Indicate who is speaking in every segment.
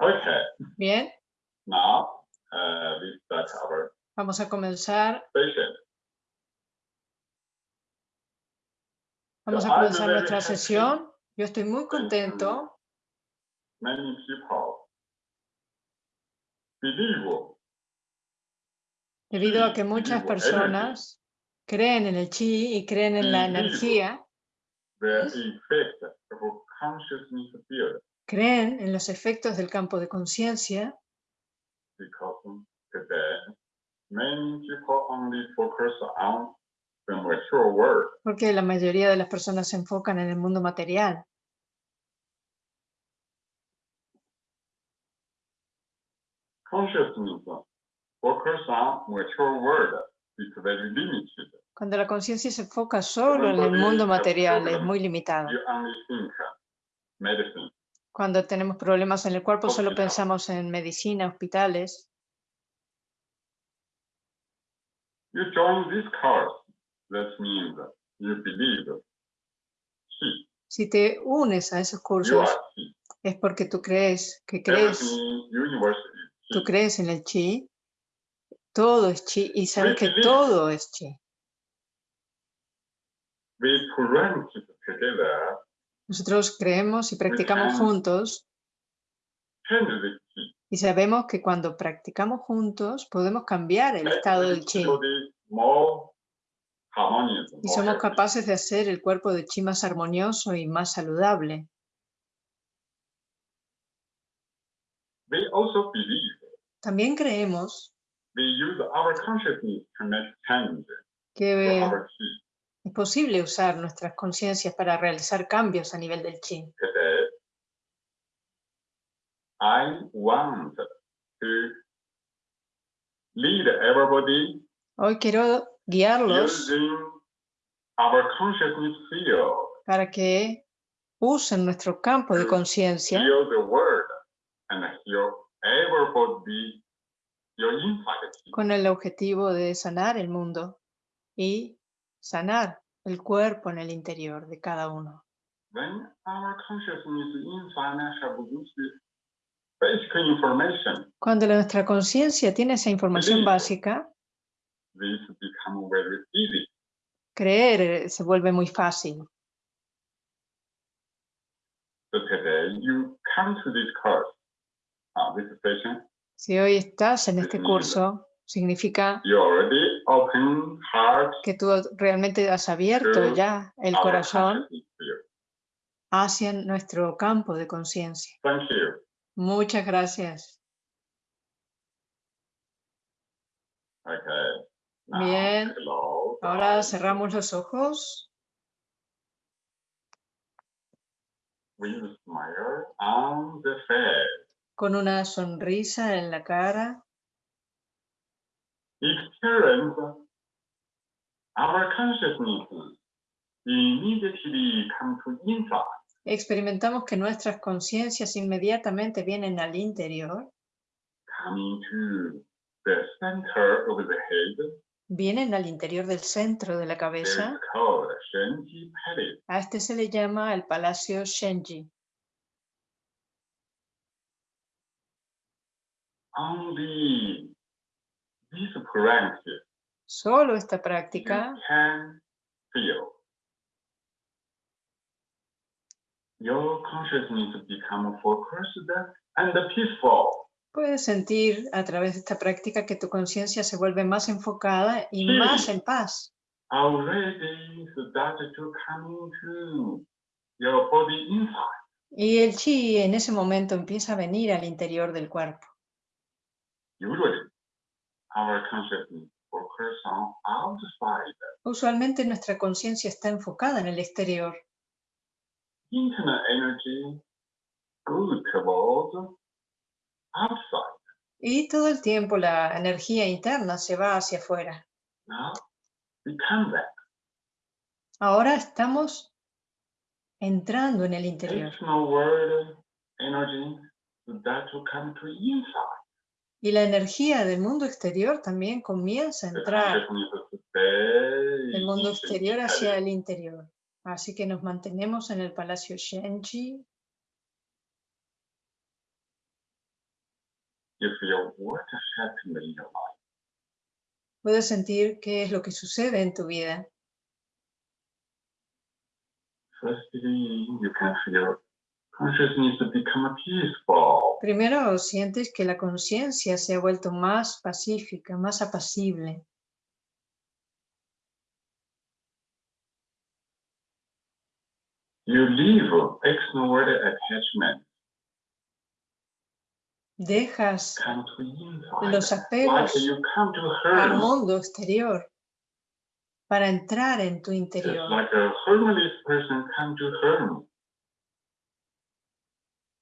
Speaker 1: Okay,
Speaker 2: Bien,
Speaker 1: now uh, we start our
Speaker 2: vamos a comenzar.
Speaker 1: session.
Speaker 2: Vamos a comenzar nuestra sesión. Yo estoy muy contento.
Speaker 1: Many people believe
Speaker 2: debido a que muchas personas creen en el chi y creen en la energía, creen en los efectos del campo de conciencia, porque la mayoría de las personas se enfocan en el mundo material. Cuando la conciencia se enfoca solo en el mundo material es muy limitado. Cuando tenemos problemas en el cuerpo solo pensamos en medicina, hospitales.
Speaker 1: You join this course, that means you believe.
Speaker 2: Si te unes a esos cursos es porque tú crees que crees. tú crees en el chi, todo es chi y sabes que todo es chi.
Speaker 1: We together,
Speaker 2: Nosotros creemos y practicamos juntos. Y sabemos que cuando practicamos juntos podemos cambiar el estado del chi. y somos capaces de hacer el cuerpo de chi más armonioso y más saludable.
Speaker 1: We also believe
Speaker 2: También creemos
Speaker 1: we use our consciousness to make change to
Speaker 2: que. Es posible usar nuestras conciencias para realizar cambios a nivel del chi.
Speaker 1: Today, I want to lead everybody
Speaker 2: Hoy quiero guiarlos
Speaker 1: our consciousness field,
Speaker 2: para que usen nuestro campo de conciencia con el objetivo de sanar el mundo y sanar el cuerpo en el interior de cada uno.
Speaker 1: When our consciousness basic information,
Speaker 2: Cuando nuestra conciencia tiene esa información básica,
Speaker 1: this become very easy.
Speaker 2: creer eh, se vuelve muy fácil.
Speaker 1: So today you come to this course, uh, this session,
Speaker 2: Si hoy estás en este curso, significa
Speaker 1: you already
Speaker 2: que tú realmente has abierto ya el corazón hacia nuestro campo de conciencia. Muchas gracias. Bien. Ahora cerramos los ojos con una sonrisa en la cara.
Speaker 1: Experience our consciousness immediately come to inside.
Speaker 2: Experimentamos que nuestras conciencias inmediatamente vienen al interior,
Speaker 1: coming to the center of the head.
Speaker 2: vienen al interior del centro de la cabeza. A este se le llama el Palacio Shenji.
Speaker 1: This practice
Speaker 2: Solo esta práctica puedes sentir a través de esta práctica que tu conciencia se vuelve más enfocada y
Speaker 1: Sí.
Speaker 2: más en paz. Y el chi en ese momento empieza a venir al interior del cuerpo.
Speaker 1: Usually, our consciousness focus on outside.
Speaker 2: Usualmente nuestra conciencia está enfocada en el exterior. Y todo el tiempo la energía interna se va hacia afuera. Ahora estamos entrando en el interior. Y la energía del mundo exterior también comienza a entrar del mundo exterior hacia el interior. Así que nos mantenemos en el Palacio Shenji
Speaker 1: you feel what has happened in your life.
Speaker 2: Puedes sentir qué es lo que sucede en tu vida.
Speaker 1: You can feel
Speaker 2: Primero sientes que la conciencia se ha vuelto más pacífica, más apacible.
Speaker 1: You leave attachment,
Speaker 2: Dejas los apegos al mundo exterior para entrar en tu
Speaker 1: Just
Speaker 2: interior.
Speaker 1: like a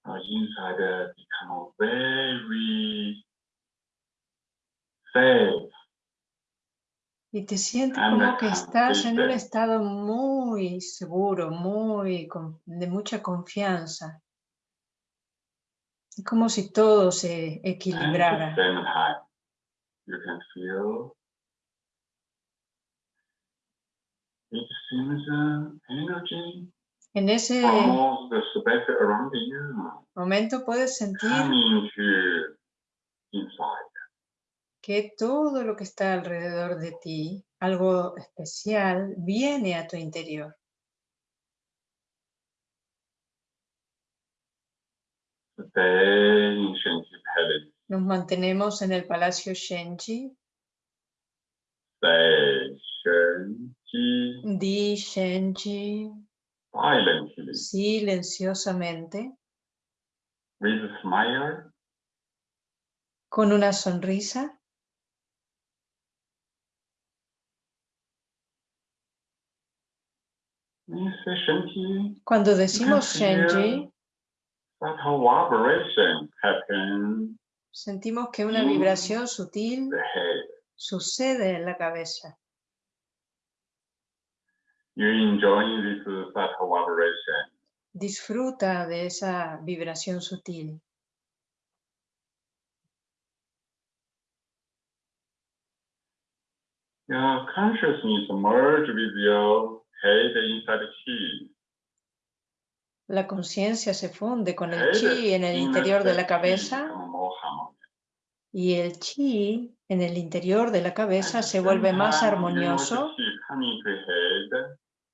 Speaker 1: Uh, inside uh, become very safe.
Speaker 2: Y te sientes como que estás en un estado muy seguro, muy de mucha confianza. Es como si todo se equilibrara.
Speaker 1: same time, you can feel it seems uh, energy
Speaker 2: En ese momento puedes sentir que todo lo que está alrededor de ti, algo especial, viene a tu interior. Nos mantenemos en el Palacio Shenji Di Shenji,
Speaker 1: silently
Speaker 2: silenciosamente,
Speaker 1: with a smile.
Speaker 2: Con una sonrisa. Cuando decimos Shenji, sentimos que una vibración sutil sucede en la cabeza.
Speaker 1: You enjoy this subtle vibration.
Speaker 2: Disfruta de esa vibración sutil.
Speaker 1: Your consciousness merge with your head inside chi.
Speaker 2: La conciencia se funde con el chi en el interior de la cabeza y el chi en el interior de la cabeza se vuelve más armonioso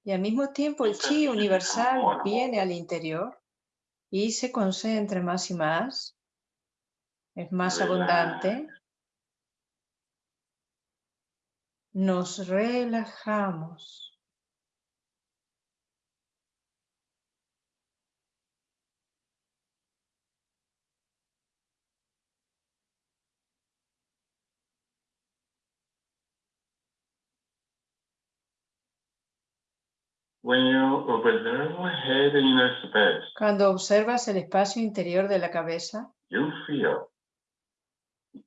Speaker 2: y al mismo tiempo el chi universal viene al interior y se concentra más y más, es más abundante. Nos relajamos.
Speaker 1: When you observe head inner space,
Speaker 2: Cuando observas el espacio interior de la cabeza,
Speaker 1: you feel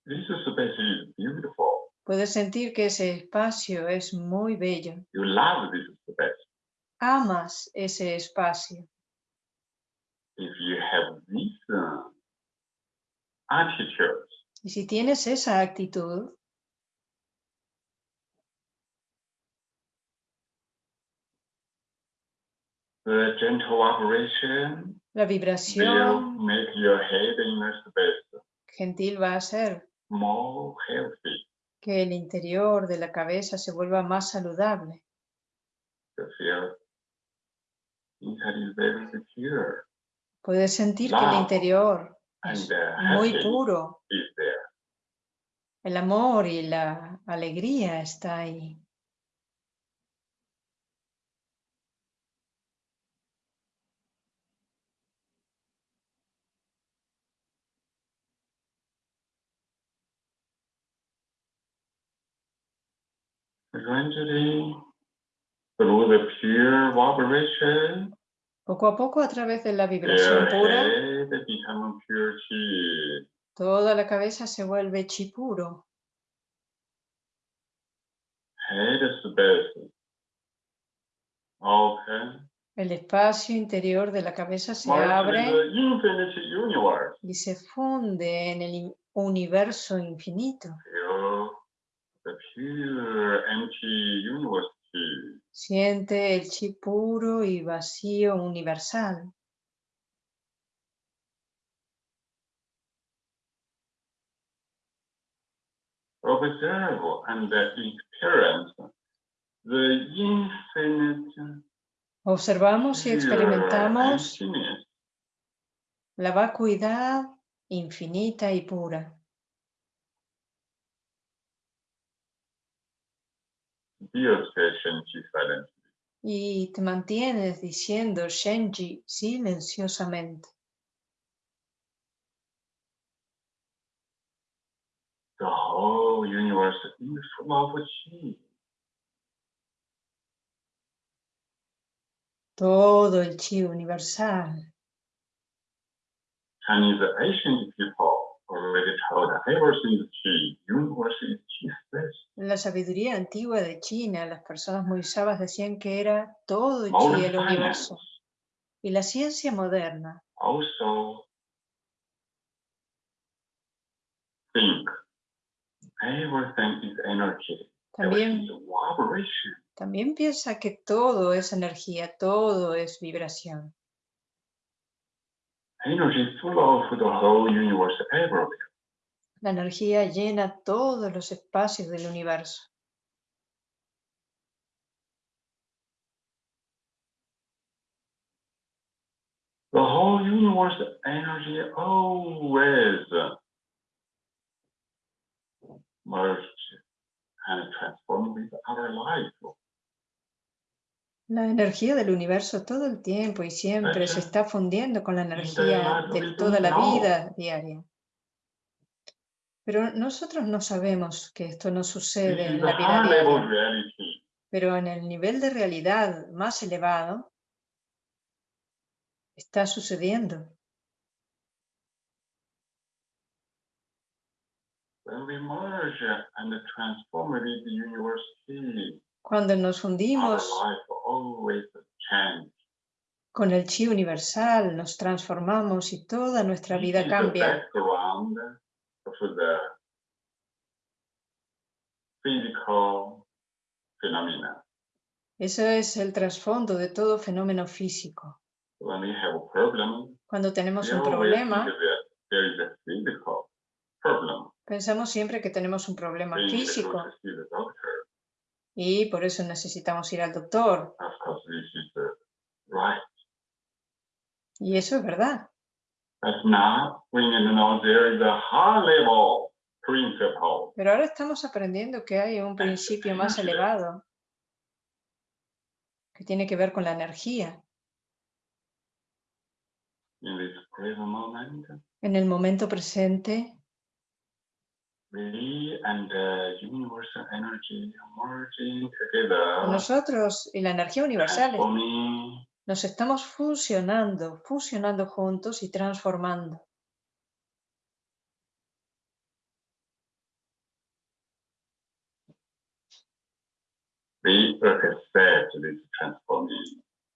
Speaker 1: this space is beautiful.
Speaker 2: puedes sentir que ese espacio es muy bello.
Speaker 1: You love this space.
Speaker 2: Amas ese espacio.
Speaker 1: If you have this attitude,
Speaker 2: Y si tienes esa actitud,
Speaker 1: the gentle vibration
Speaker 2: la
Speaker 1: will
Speaker 2: vibración
Speaker 1: make your head space
Speaker 2: gentil va a
Speaker 1: more healthy.
Speaker 2: que el interior de la cabeza se vuelva más saludable. Puedes sentir que el interior es muy puro. El amor y la alegría está ahí.
Speaker 1: Gradually, through the pure vibration,
Speaker 2: Poco a poco, a través de la vibración pura,
Speaker 1: pure chi.
Speaker 2: toda la cabeza se vuelve chi puro.
Speaker 1: Head space. Open.
Speaker 2: El espacio interior de la cabeza se abre y se funde en el universo infinito.
Speaker 1: Feel the pure empty universe chi.
Speaker 2: Siente el chi puro y vacío universal.
Speaker 1: observe and experience the infinite
Speaker 2: Observamos y experimentamos la vacuidad infinita y pura.
Speaker 1: Dios Shenji silently.
Speaker 2: Y te mantienes diciendo Shenji silenciosamente.
Speaker 1: The whole universe is full of chi.
Speaker 2: Todo el chi universal.
Speaker 1: Chinese ancient people
Speaker 2: la sabiduría antigua de China, las personas muy sabias decían que era todo el universo. Y la ciencia moderna también piensa que todo es energía, todo es vibración.
Speaker 1: Energy is full of the whole universe everywhere.
Speaker 2: La energía llena todos los espacios del universo.
Speaker 1: The whole universe energy always merged and transformed with our life.
Speaker 2: La energía del universo todo el tiempo y siempre se está fundiendo con la energía de toda la vida diaria. Pero nosotros no sabemos que esto no sucede en la vida diaria. Pero en el nivel de realidad más elevado está sucediendo.
Speaker 1: When we merge and transform with the universe,
Speaker 2: Cuando nos hundimos con el chi universal, nos transformamos y toda nuestra vida cambia. Eso es el trasfondo de todo fenómeno físico. Cuando tenemos un problema, pensamos siempre que tenemos un problema físico
Speaker 1: to see the doctor.
Speaker 2: Y por eso necesitamos ir al doctor. Y eso es verdad. Pero ahora estamos aprendiendo que hay un principio más elevado que tiene que ver con la energía.
Speaker 1: In this present moment,
Speaker 2: En el momento presente,
Speaker 1: we and the universal energy merging together.
Speaker 2: Nosotros y la energía universal nos estamos fusionando, fusionando juntos y transformando.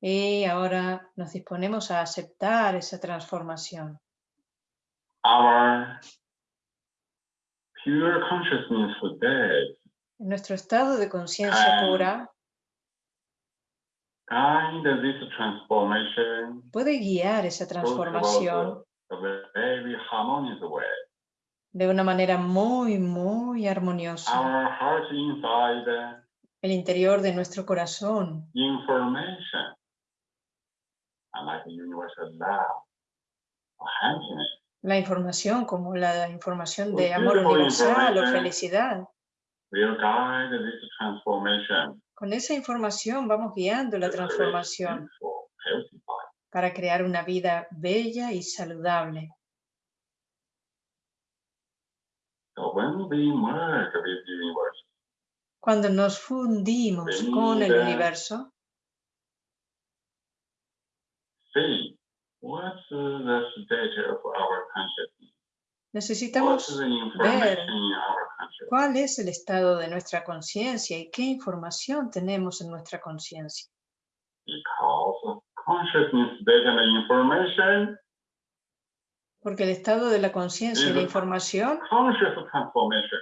Speaker 2: Y ahora nos disponemos a aceptar esa transformación.
Speaker 1: Our pure consciousness today
Speaker 2: En nuestro estado de conciencia pura
Speaker 1: guide this transformation
Speaker 2: puede guiar esa transformación
Speaker 1: a very harmonious way.
Speaker 2: de una manera muy, muy armoniosa.
Speaker 1: Our heart inside
Speaker 2: El interior de nuestro corazón,
Speaker 1: information and like the universal love or happiness.
Speaker 2: La información como la información
Speaker 1: Pues
Speaker 2: de amor
Speaker 1: beautiful
Speaker 2: universal o felicidad. Con esa información vamos guiando la transformación para crear una vida bella y saludable. Cuando nos fundimos con el universo,
Speaker 1: what's the state of our consciousness,
Speaker 2: necesitamos
Speaker 1: consciousness.
Speaker 2: cuál es el estado de nuestra conciencia y qué información tenemos en nuestra conciencia.
Speaker 1: Because consciousness data and information
Speaker 2: Porque el estado de la conciencia y la información
Speaker 1: conscious transformation.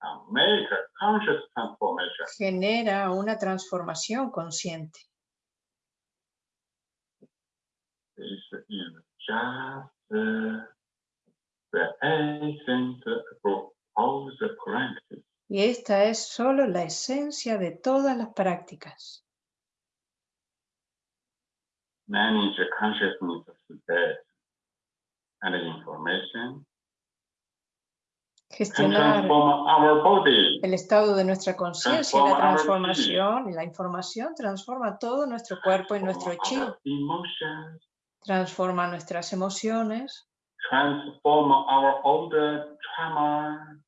Speaker 1: And make a conscious transformation.
Speaker 2: genera una transformación consciente.
Speaker 1: Is just uh, the essence of all the practice.
Speaker 2: Y esta es solo la esencia de todas las prácticas.
Speaker 1: Manage the consciousness state and information. Can
Speaker 2: Gestionar
Speaker 1: transform our body.
Speaker 2: el estado de nuestra conciencia y la transformación, y la información transforma todo nuestro cuerpo y nuestro chi,
Speaker 1: Emotions.
Speaker 2: Transforma nuestras emociones
Speaker 1: Transform our older trauma.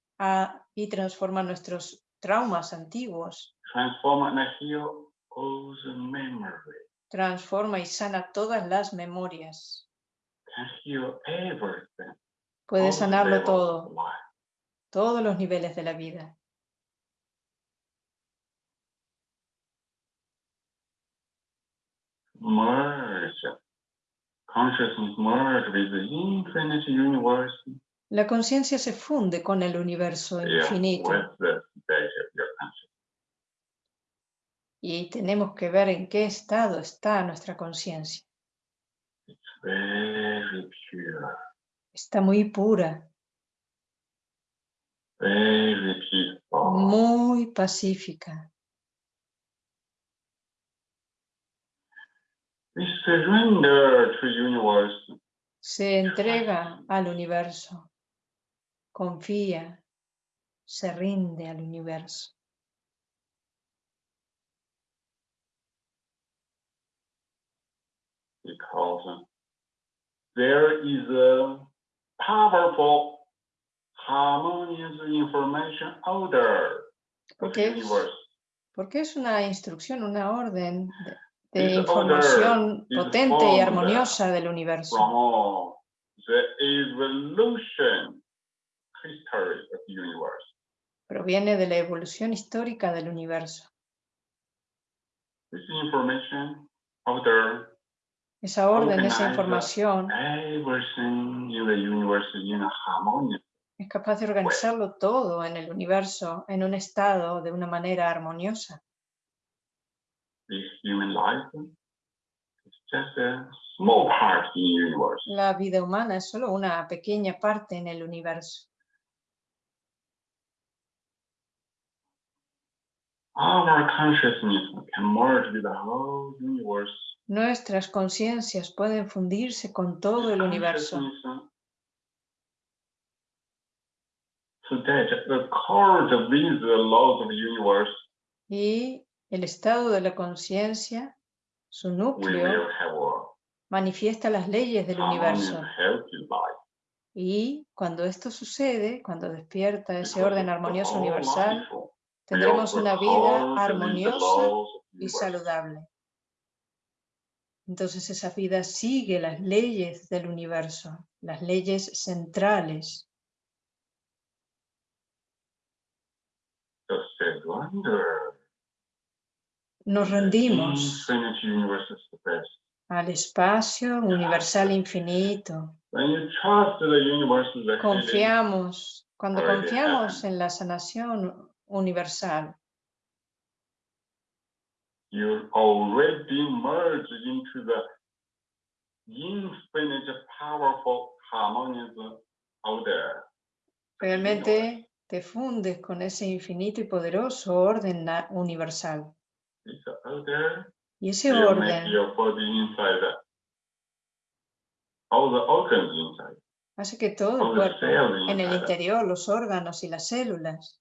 Speaker 2: y transforma nuestros traumas antiguos,
Speaker 1: Transform and heal all the memory.
Speaker 2: transforma y sana todas las memorias,
Speaker 1: Can heal everything.
Speaker 2: puede
Speaker 1: all
Speaker 2: sanarlo todo, todos los niveles de la vida.
Speaker 1: merge. Consciousness merge with the infinite universe.
Speaker 2: La conciencia se funde con el universo infinito
Speaker 1: consciousness.
Speaker 2: y tenemos que ver en qué estado está nuestra conciencia. Está muy pura, muy pacífica.
Speaker 1: We surrender to universe.
Speaker 2: Se entrega al universo, confía, se rinde al universo.
Speaker 1: because there is a powerful harmonious information order of
Speaker 2: Porque
Speaker 1: the
Speaker 2: es,
Speaker 1: universe.
Speaker 2: porque es una instrucción, una orden de, información
Speaker 1: is
Speaker 2: potente y armoniosa del universo.
Speaker 1: from the evolution history of the universe.
Speaker 2: Proviene de la evolución histórica del universo. Esa orden, esa información es capaz de organizarlo todo en el universo en un estado de una manera armoniosa.
Speaker 1: this human life is just a small part in the universe.
Speaker 2: La vida humana es solo una pequeña parte en el universo.
Speaker 1: Our consciousness can merge with the whole universe.
Speaker 2: Nuestras conciencias pueden fundirse con todo el universo. Y el estado de la conciencia, su núcleo, manifiesta las leyes del universo. Y cuando esto sucede, cuando despierta ese orden armonioso universal, tendremos una vida armoniosa y saludable. Entonces esa vida sigue las leyes del universo, las leyes centrales. Nos rendimos al espacio universal infinito. Confiamos, cuando confiamos en la sanación universal, realmente te fundes con ese infinito y poderoso orden universal.
Speaker 1: Order
Speaker 2: Y ese
Speaker 1: make
Speaker 2: orden.
Speaker 1: your body inside, all the organs inside,
Speaker 2: hace que todo
Speaker 1: all
Speaker 2: el
Speaker 1: the
Speaker 2: cuerpo, en el
Speaker 1: inside,
Speaker 2: interior, los órganos y las células,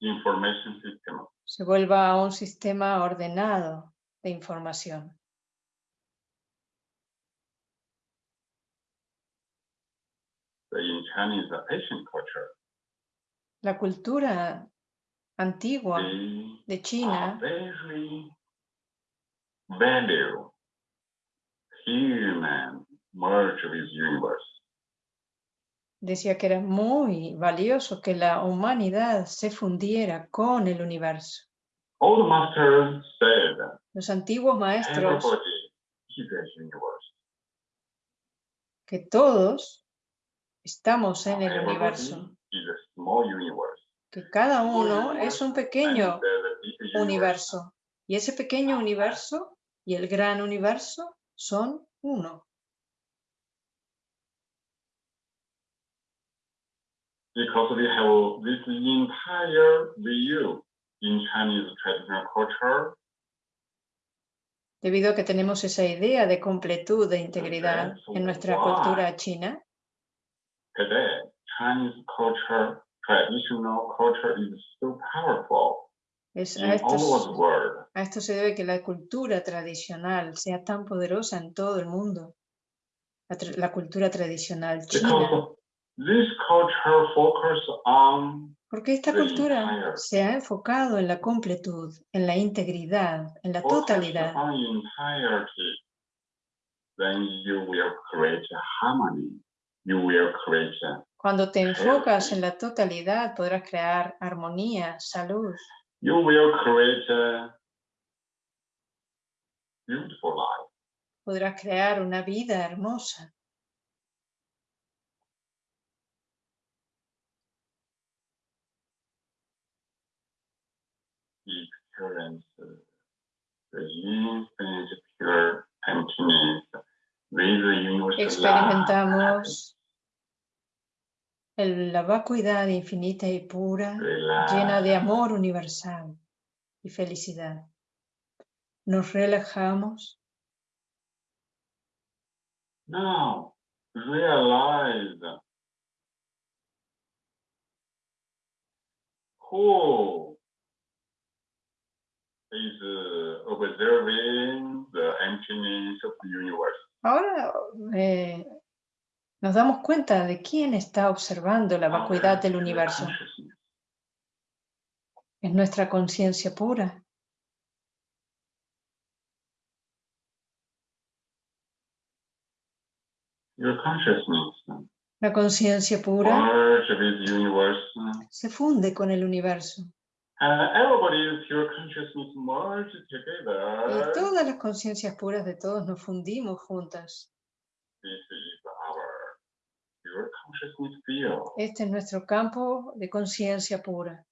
Speaker 1: information system.
Speaker 2: se vuelva a un sistema ordenado de información.
Speaker 1: Culture,
Speaker 2: La cultura antigua de China.
Speaker 1: Very value. Human. Merge with universe.
Speaker 2: decía que era muy valioso que la humanidad se fundiera con el universo.
Speaker 1: Old masters said
Speaker 2: Los antiguos maestros
Speaker 1: is
Speaker 2: que todos estamos en el universo,
Speaker 1: is a small universe.
Speaker 2: Que cada uno es un pequeño universo y ese pequeño universo y el gran universo son uno.
Speaker 1: because we have this entire view in Chinese traditional culture.
Speaker 2: Debido a que tenemos esa idea de completud, de integridad en nuestra cultura china,
Speaker 1: Today, Chinese culture, traditional culture is so powerful
Speaker 2: es a, esto,
Speaker 1: all over
Speaker 2: s-
Speaker 1: the world.
Speaker 2: a esto se debe que la cultura tradicional sea tan poderosa en todo el mundo. La, la cultura tradicional china.
Speaker 1: This on
Speaker 2: Porque esta cultura
Speaker 1: entire-
Speaker 2: se ha enfocado en la completud, en la integridad, en la totalidad.
Speaker 1: entirety, then you will create harmony. You will create
Speaker 2: Cuando te enfocas en la totalidad, podrás crear armonía, salud,
Speaker 1: you will create a beautiful life.
Speaker 2: podrás crear una vida hermosa.
Speaker 1: experience the infinite pure emptiness with the universal love.
Speaker 2: Experimentamos el- la vacuidad infinita y pura, llena de amor universal y felicidad. Nos relajamos
Speaker 1: Now realize who is observing the emptiness of the universe.
Speaker 2: Ahora eh, nos damos cuenta de quién está observando la vacuidad del universo. Es nuestra conciencia pura. La conciencia pura se funde con el universo.
Speaker 1: Merge
Speaker 2: Y todas las conciencias puras de todos nos fundimos juntas.
Speaker 1: This is our pure consciousness field.
Speaker 2: Este es nuestro campo de conciencia pura.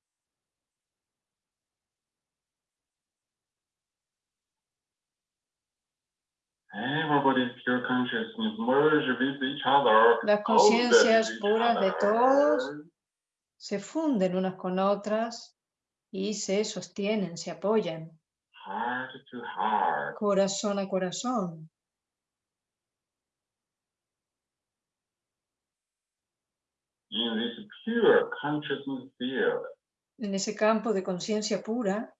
Speaker 2: Las conciencias puras de todos se funden unas con otras y se sostienen, se apoyan, corazón a corazón.
Speaker 1: In this pure consciousness field,
Speaker 2: En ese campo de conciencia pura,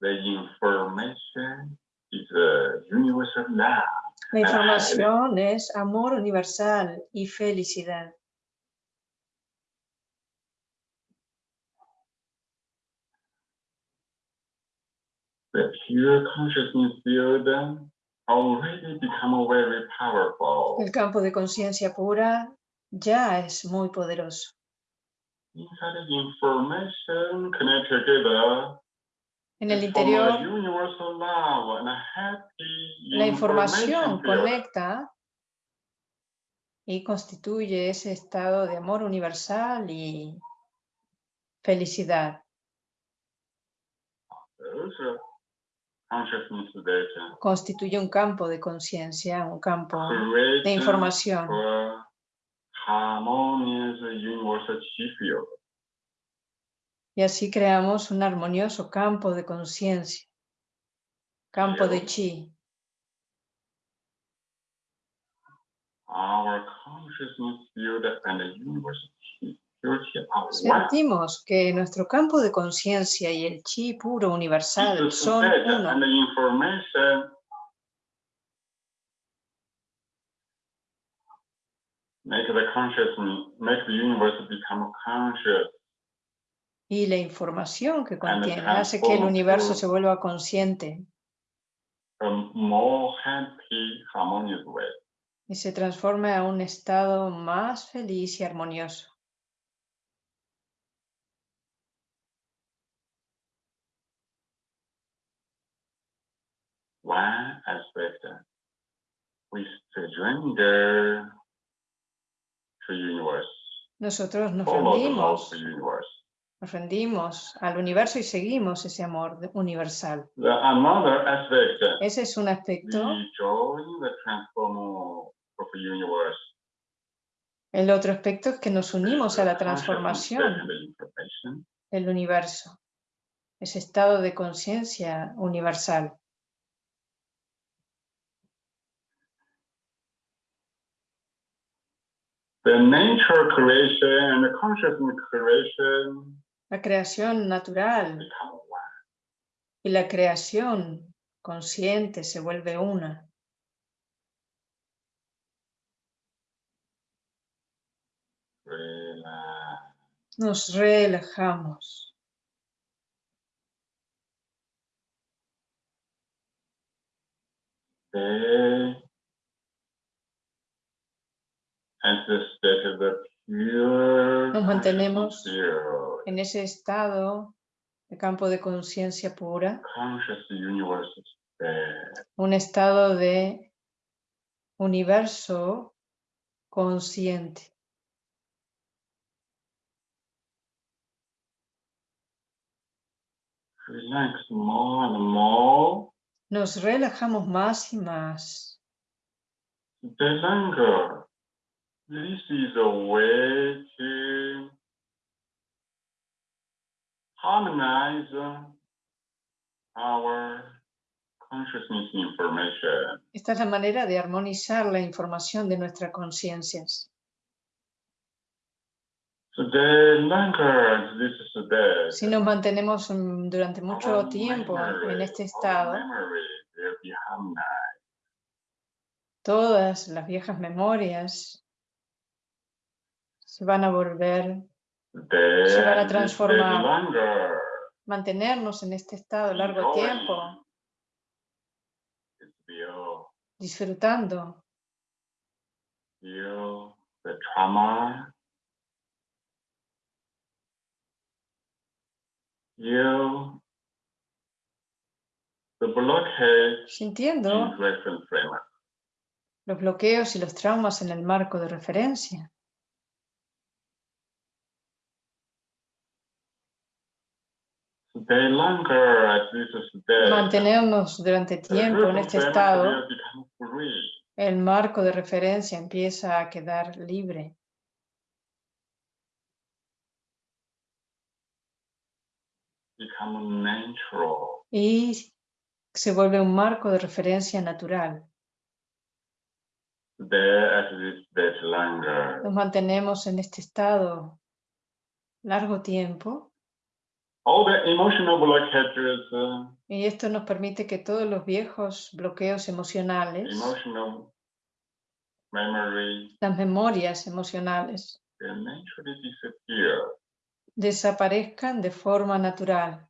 Speaker 1: the information is a universal love.
Speaker 2: la información es amor universal y felicidad.
Speaker 1: The pure consciousness field already become very powerful.
Speaker 2: El campo de conciencia pura ya es muy poderoso. En el interior, la información conecta y constituye ese estado de amor universal y felicidad. Constituye un campo de conciencia, un campo de información.
Speaker 1: Harmonious field.
Speaker 2: Y así creamos un armonioso campo de conciencia, campo de chi.
Speaker 1: Our consciousness field and the one.
Speaker 2: Sentimos que nuestro campo de conciencia y el chi puro universal son uno.
Speaker 1: and the information make the consciousness, make the universe become conscious.
Speaker 2: Y la información que
Speaker 1: And
Speaker 2: contiene hace que el universo se vuelva consciente
Speaker 1: a more happy, harmonious way.
Speaker 2: y se transforme a un estado más feliz y armonioso.
Speaker 1: One aspect, we surrender
Speaker 2: Nosotros nos rendimos, nos rendimos al universo y seguimos ese amor universal. Ese es un aspecto. El otro aspecto es que nos unimos a la transformación del universo, ese estado de conciencia universal.
Speaker 1: The nature creation and the consciousness creation
Speaker 2: La creación natural y la creación consciente se vuelve una. Nos relajamos
Speaker 1: at the state of the pure
Speaker 2: Nos mantenemos en ese estado de campo de conciencia pura, un estado de universo consciente.
Speaker 1: Relax more and more.
Speaker 2: Nos relajamos más y más.
Speaker 1: The longer. This is a way to harmonize our consciousness information.
Speaker 2: Esta es la manera de armonizar la información de nuestras conciencias. Si nos mantenemos durante mucho tiempo en este estado, todas las viejas memorias se van a volver,
Speaker 1: Then
Speaker 2: Se van a transformar. mantenernos en este estado largo tiempo, disfrutando.
Speaker 1: Feel the trauma. Feel the blockage
Speaker 2: sintiendo los bloqueos y los traumas en el marco de referencia.
Speaker 1: The longer as this is there,
Speaker 2: Mantenernos durante tiempo en este estado, el marco de referencia empieza a quedar libre. y se vuelve un marco de referencia natural. Nos mantenemos en este estado largo tiempo
Speaker 1: All the emotional blockages, uh,
Speaker 2: y esto nos permite que todos los viejos bloqueos emocionales,
Speaker 1: emotional memory,
Speaker 2: las memorias emocionales,
Speaker 1: disappear.
Speaker 2: desaparezcan de forma natural.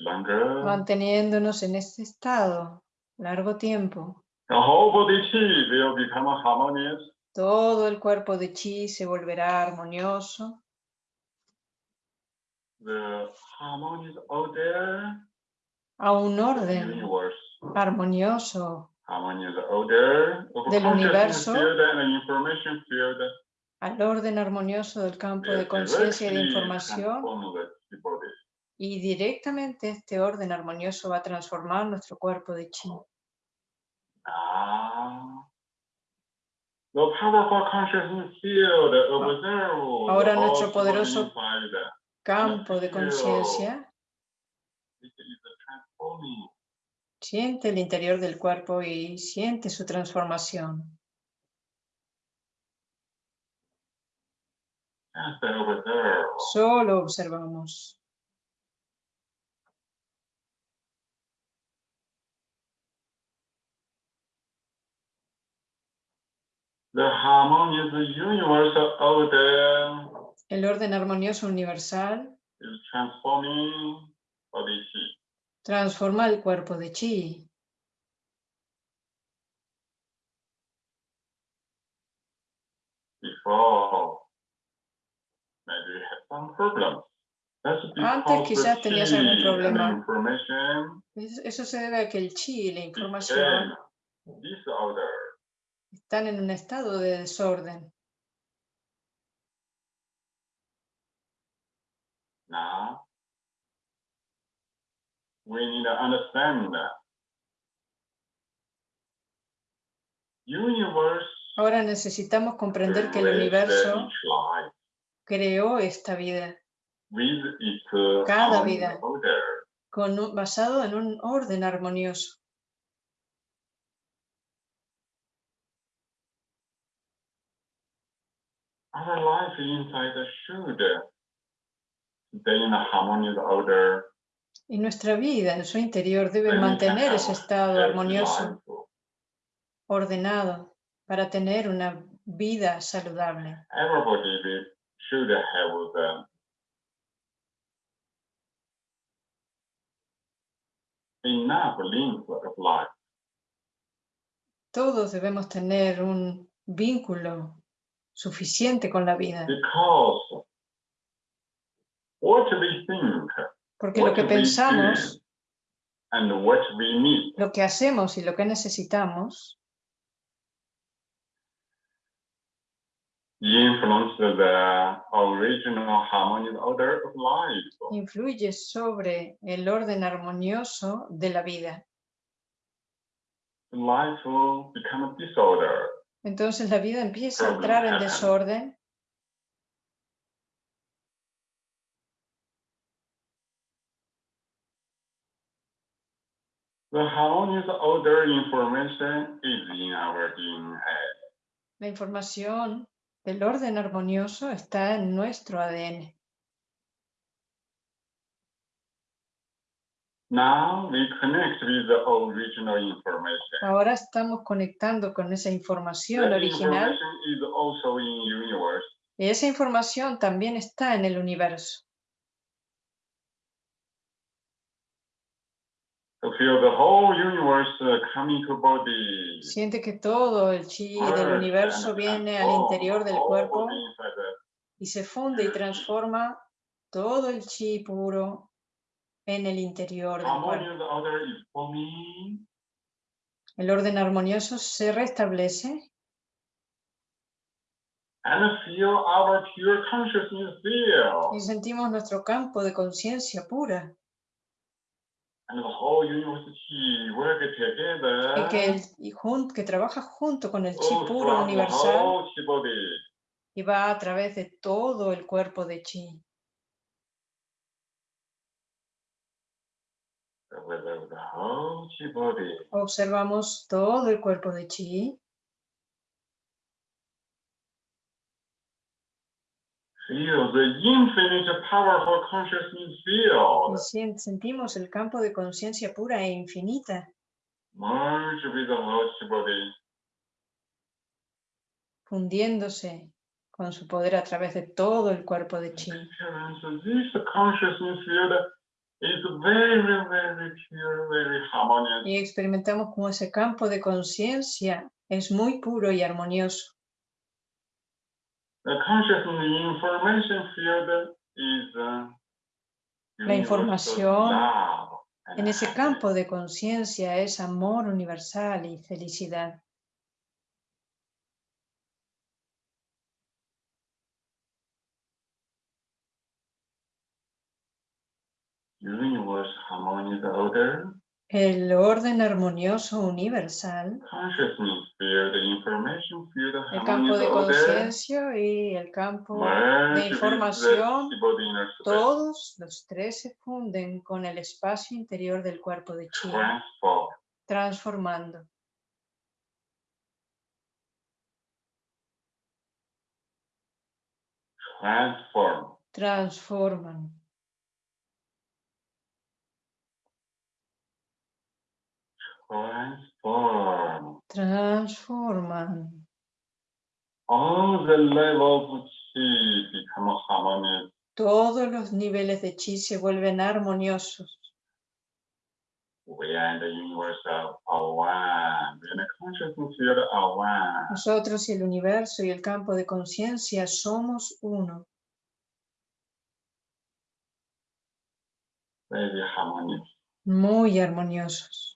Speaker 1: Longer.
Speaker 2: Manteniéndonos en este estado largo tiempo,
Speaker 1: The whole body will become harmonious.
Speaker 2: Todo el cuerpo de chi se volverá armonioso.
Speaker 1: The harmonious order
Speaker 2: a un orden
Speaker 1: universe.
Speaker 2: armonioso
Speaker 1: Harmonious order of
Speaker 2: Del universo.
Speaker 1: field and information field.
Speaker 2: al orden armonioso del campo
Speaker 1: will
Speaker 2: de conciencia y de información y directamente este orden armonioso va a transformar nuestro cuerpo de chi.
Speaker 1: Now, the powerful consciousness field observe
Speaker 2: Ahora nuestro poderoso. Campo de conciencia siente el interior del cuerpo y siente su transformación. Solo observamos.
Speaker 1: The harmonious universal order
Speaker 2: El orden armonioso universal
Speaker 1: is transforming body chi.
Speaker 2: transforma el cuerpo de chi.
Speaker 1: Before, maybe you have some problems.
Speaker 2: Antes quizás tenías algún problema. Eso se debe a que el chi y la información
Speaker 1: disorder.
Speaker 2: Están en un estado de desorden.
Speaker 1: Now, we need to understand that universe
Speaker 2: Ahora necesitamos comprender que el universo creó esta vida Cada vida. con un- basado en un orden armonioso.
Speaker 1: Our life inside should stay in a harmonious order.
Speaker 2: Y nuestra vida en su interior debe mantener ese estado armonioso, ordenado, para tener una vida saludable.
Speaker 1: Everybody will- should have the enough length of life.
Speaker 2: Todos debemos tener un vínculo suficiente con la vida, porque lo que pensamos, lo que hacemos y lo que necesitamos influye sobre el orden armonioso de la vida.
Speaker 1: Life will become disorder.
Speaker 2: Entonces la vida empieza a entrar en desorden. La información del orden armonioso está en nuestro ADN.
Speaker 1: Now we connect with the original information.
Speaker 2: Ahora estamos conectando con esa información
Speaker 1: That
Speaker 2: original
Speaker 1: information is also in universe.
Speaker 2: y esa información también está en el universo.
Speaker 1: Feel the whole universe uh, coming to body.
Speaker 2: Siente que todo el chi del universo viene al interior del cuerpo y se funde y transforma todo el chi puro en el interior del cuerpo. El orden armonioso se restablece
Speaker 1: And feel our pure consciousness feel.
Speaker 2: y sentimos nuestro campo de conciencia pura
Speaker 1: And the whole universe chi work together.
Speaker 2: y que, el, y jun- que trabaja junto con el chi
Speaker 1: all
Speaker 2: puro universal
Speaker 1: body.
Speaker 2: y va a través de todo el cuerpo de chi. Observamos todo el cuerpo de chi sentimos el campo de conciencia pura e infinita fundiéndose con su poder a través de todo el cuerpo de chi.
Speaker 1: Very, very pure, very.
Speaker 2: Y experimentamos como ese campo de conciencia es muy puro y armonioso.
Speaker 1: The consciousness information field is
Speaker 2: La información En ese
Speaker 1: happiness.
Speaker 2: campo de conciencia es amor universal y felicidad.
Speaker 1: Universe harmonious order,
Speaker 2: El orden armonioso universal,
Speaker 1: consciousness field, information field,
Speaker 2: el campo de conciencia y el campo de información, todos los tres se funden con el espacio interior del cuerpo de chi,
Speaker 1: transform,
Speaker 2: transformando.
Speaker 1: transform,
Speaker 2: transforman.
Speaker 1: Transform.
Speaker 2: Transforman.
Speaker 1: All the levels of chi become harmonious.
Speaker 2: Todos los niveles de chi se vuelven armoniosos.
Speaker 1: We are in the universe of one. We are in the consciousness field one.
Speaker 2: Nosotros y el universo y el campo de conciencia somos uno.
Speaker 1: Very harmonious.
Speaker 2: muy armoniosos.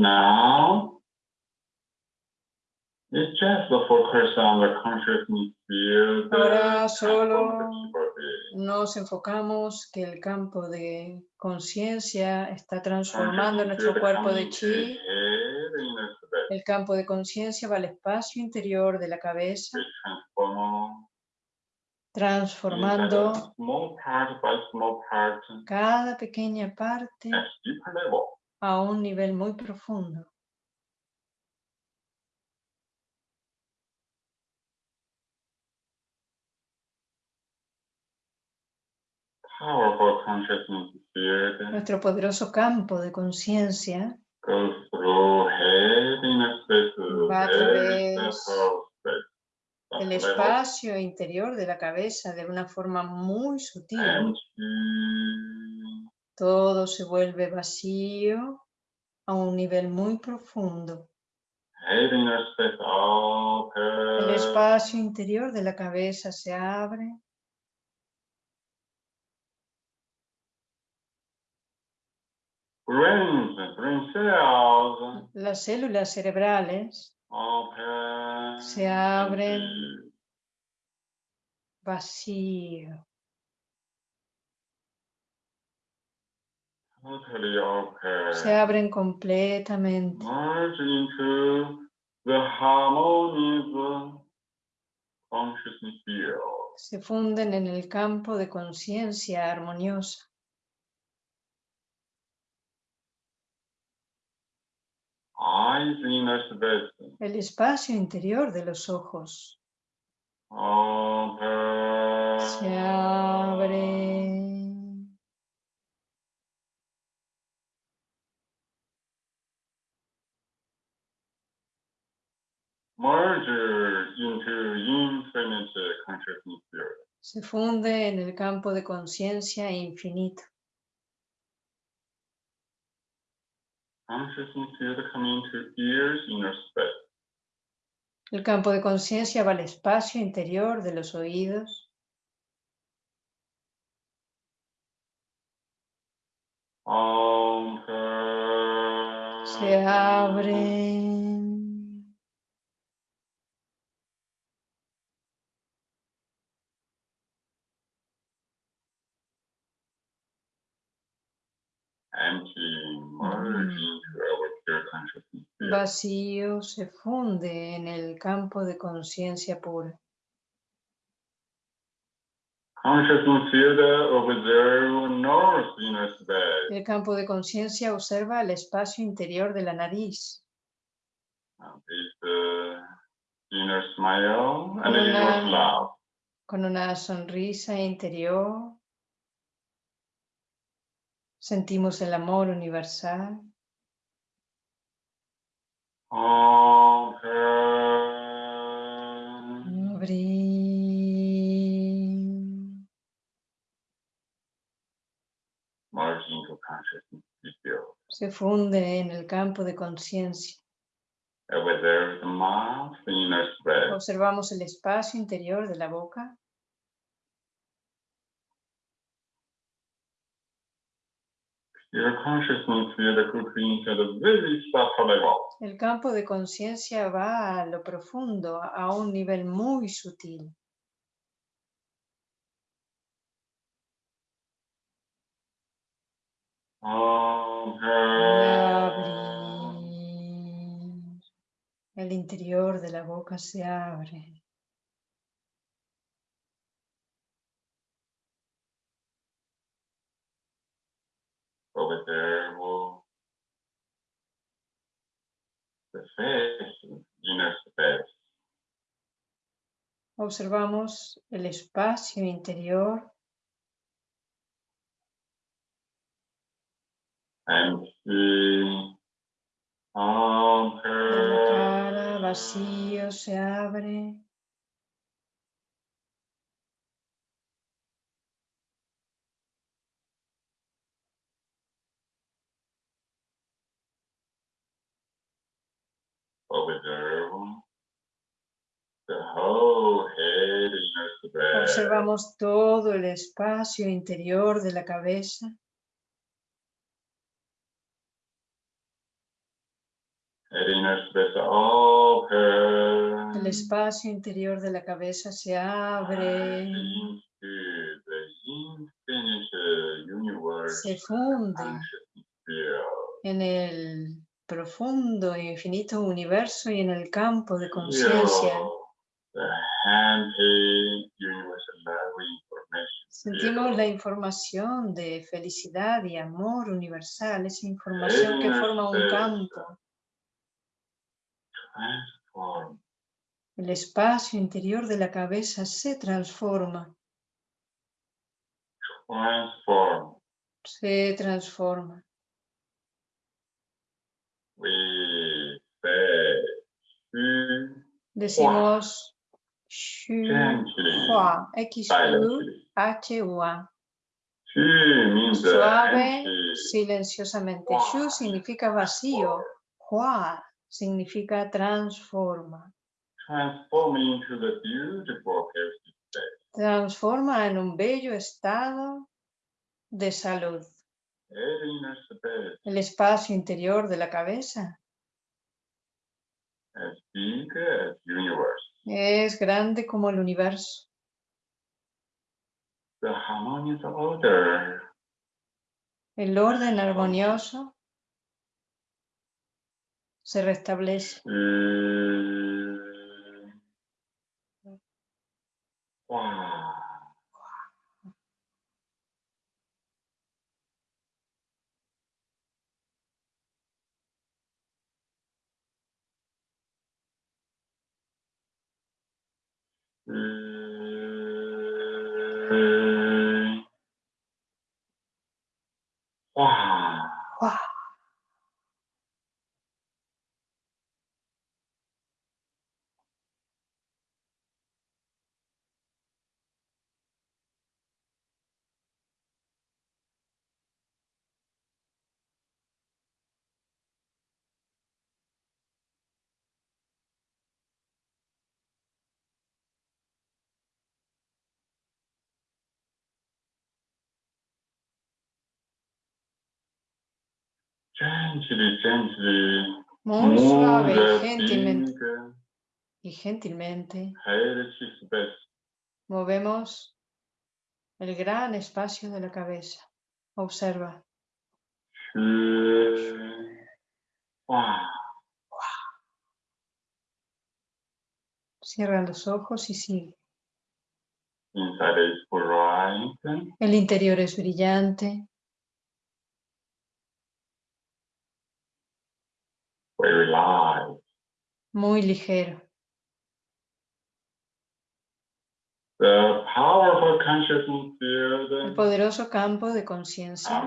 Speaker 1: Now, it's just the focus on the consciousness field.
Speaker 2: Ahora solo nos enfocamos que el campo de conciencia está transformando nuestro cuerpo de chi. El campo de conciencia va al espacio interior de la cabeza, transformando cada pequeña parte a un nivel muy profundo. Nuestro poderoso campo de conciencia va a través del espacio interior de la cabeza de una forma muy sutil. Todo se vuelve vacío a un nivel muy profundo. El espacio interior de la cabeza se abre Las células cerebrales se abren vacío. Se abren completamente. Se funden en el campo de conciencia armoniosa. El espacio interior de los ojos. Se abre. Se funde en el campo de conciencia infinito. El campo de conciencia va al espacio interior de los oídos. Se abren. Vacío se funde en el campo de conciencia pura. El campo de conciencia observa el espacio interior de la nariz. con una sonrisa interior Sentimos el amor universal. Se funde en el campo de conciencia. Observamos el espacio interior de la boca. El campo de conciencia va a lo profundo, a un nivel muy sutil. El interior de la boca se abre. Observamos el espacio interior. La cara vacío se abre. Observamos todo el espacio interior de la cabeza. El espacio interior de la cabeza se abre. se funde en el profundo e infinito universo y en el campo de conciencia. Sentimos la información de felicidad y amor universal, esa información que forma un campo. El espacio interior de la cabeza se transforma. Se transforma. Decimos X U H U A. Suave, silenciosamente. Shu significa vacío. Hua significa transforma. Transforma en un bello estado de salud. El espacio interior de la cabeza es grande como el universo. El orden armonioso se restablece. Mm. Muy suave y gentilmente, y gentilmente movemos el gran espacio de la cabeza. Observa. Cierra los ojos y sigue. El interior es brillante. Muy ligero. El poderoso campo de conciencia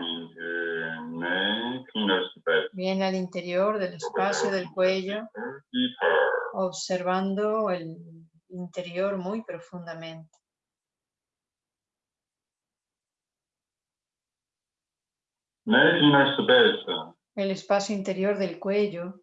Speaker 2: viene al interior del espacio del cuello, observando el interior muy profundamente. El espacio interior del cuello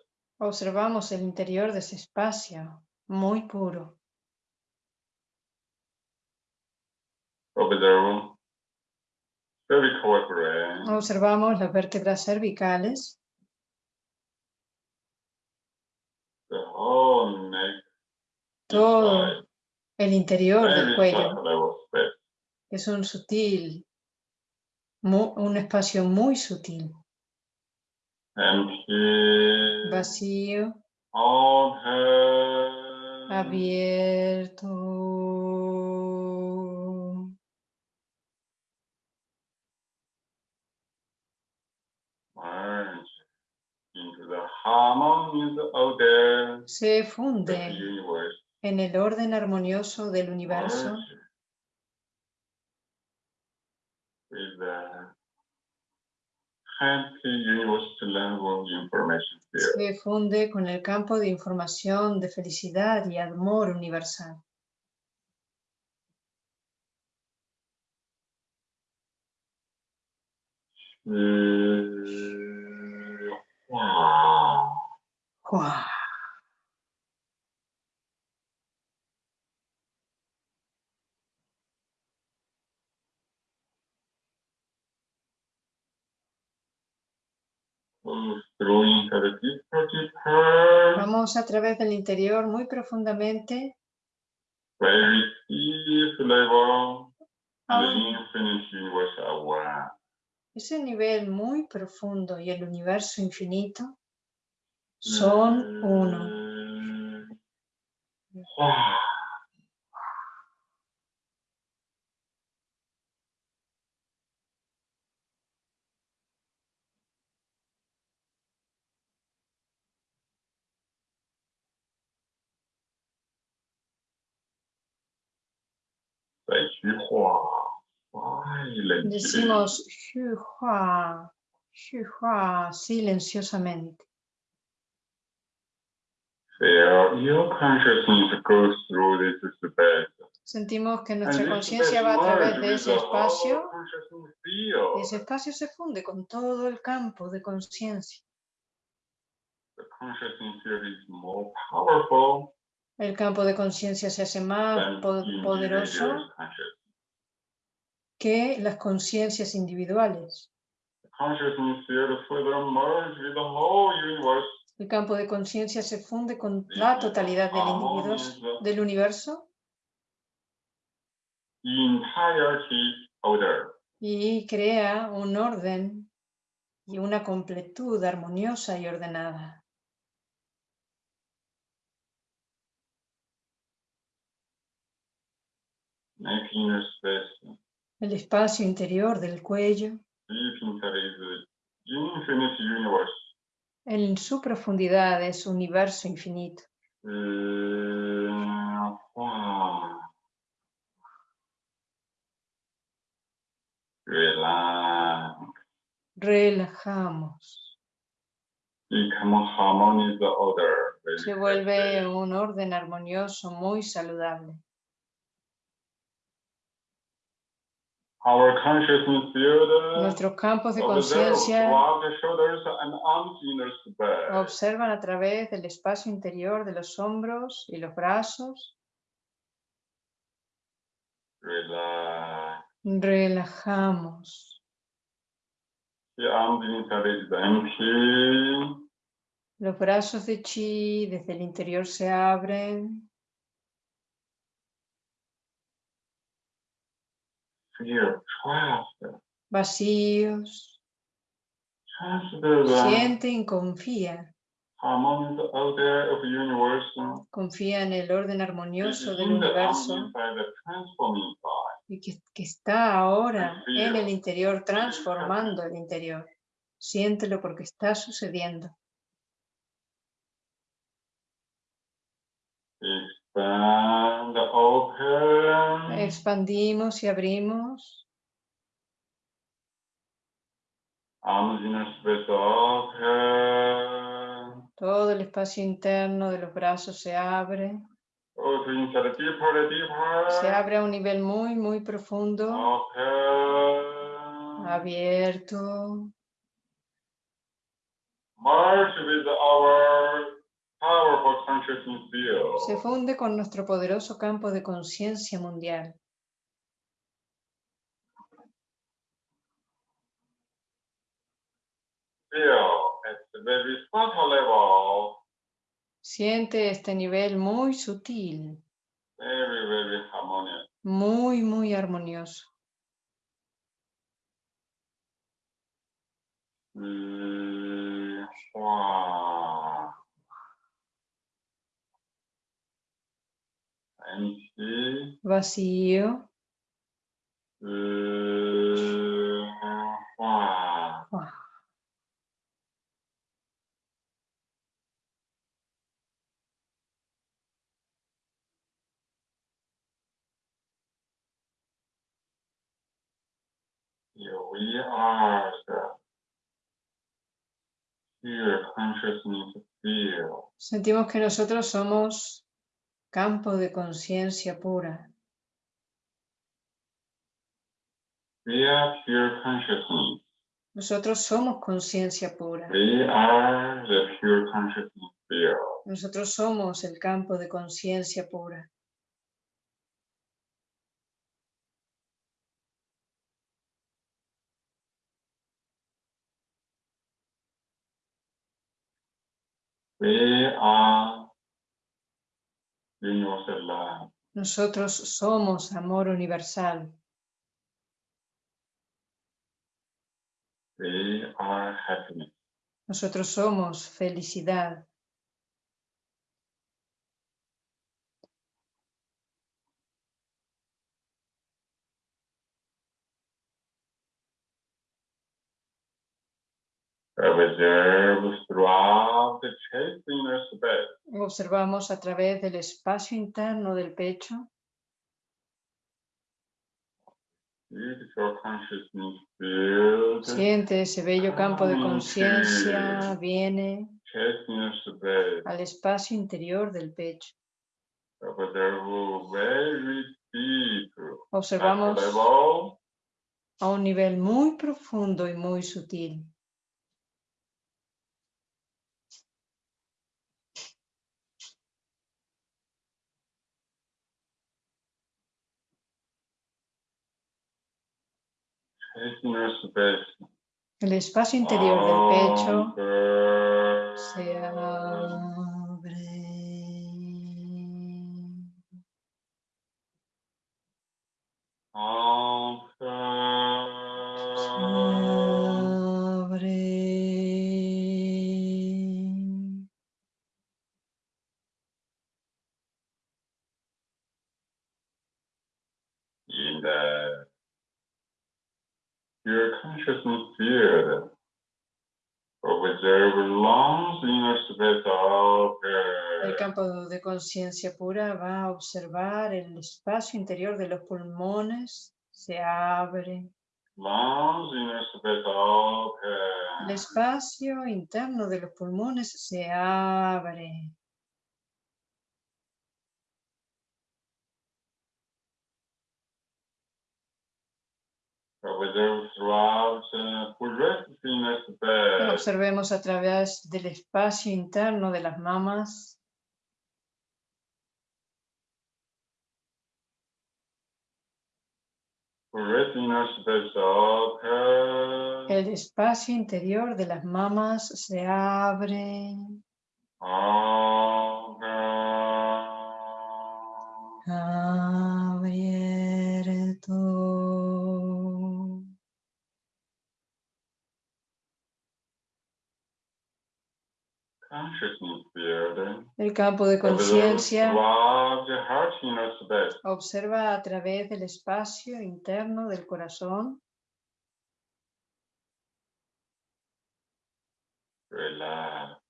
Speaker 2: Observamos el interior de ese espacio, muy puro. Observamos las vértebras cervicales. Todo el interior del cuello. Es un sutil, un espacio muy sutil. Vacío. Abierto. Se funde en el orden armonioso del universo se funde con el campo de información de felicidad y amor universal.
Speaker 1: 是哇
Speaker 2: ，¡Guau!
Speaker 1: goes through into the deeper, deeper,
Speaker 2: Vamos a través del interior muy profundamente
Speaker 1: very deep level,
Speaker 2: a
Speaker 1: the
Speaker 2: un-
Speaker 1: infinite universe are one.
Speaker 2: ese nivel muy profundo y el universo infinito son uno.
Speaker 1: Mm. Wow. Silent.
Speaker 2: Decimos Hua, Hua silenciosamente.
Speaker 1: Feel your consciousness goes through this space.
Speaker 2: Sentimos que nuestra
Speaker 1: this
Speaker 2: conciencia va a través de ese espacio y ese espacio se funde con todo el campo de conciencia. El campo de conciencia se hace más poderoso que las conciencias individuales.
Speaker 1: Universe.
Speaker 2: El campo de conciencia se funde con la totalidad del, individuo- del universo y crea un orden y una completud armoniosa y ordenada.
Speaker 1: Making your space
Speaker 2: El espacio interior del cuello, en su profundidad es universo infinito.
Speaker 1: Wow. Relax.
Speaker 2: Relajamos. Se vuelve
Speaker 1: happy.
Speaker 2: un orden armonioso muy saludable.
Speaker 1: Our consciousness field
Speaker 2: Nuestros campos de conciencia observan a través del espacio interior de los hombros y los brazos.
Speaker 1: Relax.
Speaker 2: Relajamos. Los brazos de chi desde el interior se abren.
Speaker 1: Feel trust.
Speaker 2: Vacíos. Siente y confía. Confía en el orden armonioso del universo y que, que está ahora en el interior transformando el interior. Siéntelo porque está sucediendo.
Speaker 1: Open.
Speaker 2: Expandimos y abrimos.
Speaker 1: Open.
Speaker 2: Todo el espacio interno de los brazos se abre.
Speaker 1: Deeper.
Speaker 2: Se abre a un nivel muy, muy profundo.
Speaker 1: Open.
Speaker 2: Abierto.
Speaker 1: Merge with our.
Speaker 2: Se funde con nuestro poderoso campo de conciencia mundial.
Speaker 1: Level,
Speaker 2: Siente este nivel muy sutil,
Speaker 1: very, very harmonious.
Speaker 2: muy, muy armonioso.
Speaker 1: Mm, wow. Empty.
Speaker 2: Vacío.
Speaker 1: Here.
Speaker 2: Sentimos que nosotros somos campo de conciencia pura.
Speaker 1: We are pure consciousness.
Speaker 2: Nosotros somos conciencia pura.
Speaker 1: We are the pure consciousness field.
Speaker 2: Nosotros somos el campo de conciencia pura.
Speaker 1: We are.
Speaker 2: Nosotros somos amor universal.
Speaker 1: We are happiness.
Speaker 2: Nosotros somos felicidad.
Speaker 1: Observe throughout the chest inner space.
Speaker 2: Observamos a través del espacio interno del pecho. Siente ese bello campo de conciencia, viene al espacio interior del pecho. Observamos a un nivel muy profundo y muy sutil. El espacio interior del pecho se abre.
Speaker 1: Pure consciousness field. Observe lungs inner space of
Speaker 2: El campo de conciencia pura va a observar el espacio interior de los pulmones. Se abre.
Speaker 1: of
Speaker 2: El espacio interno de los pulmones se abre.
Speaker 1: Space.
Speaker 2: Observemos a través del espacio interno de las mamas.
Speaker 1: Of
Speaker 2: El espacio interior de las mamas se abre. Abierto.
Speaker 1: Consciousness field.
Speaker 2: El campo de conciencia observa a través del espacio interno del corazón.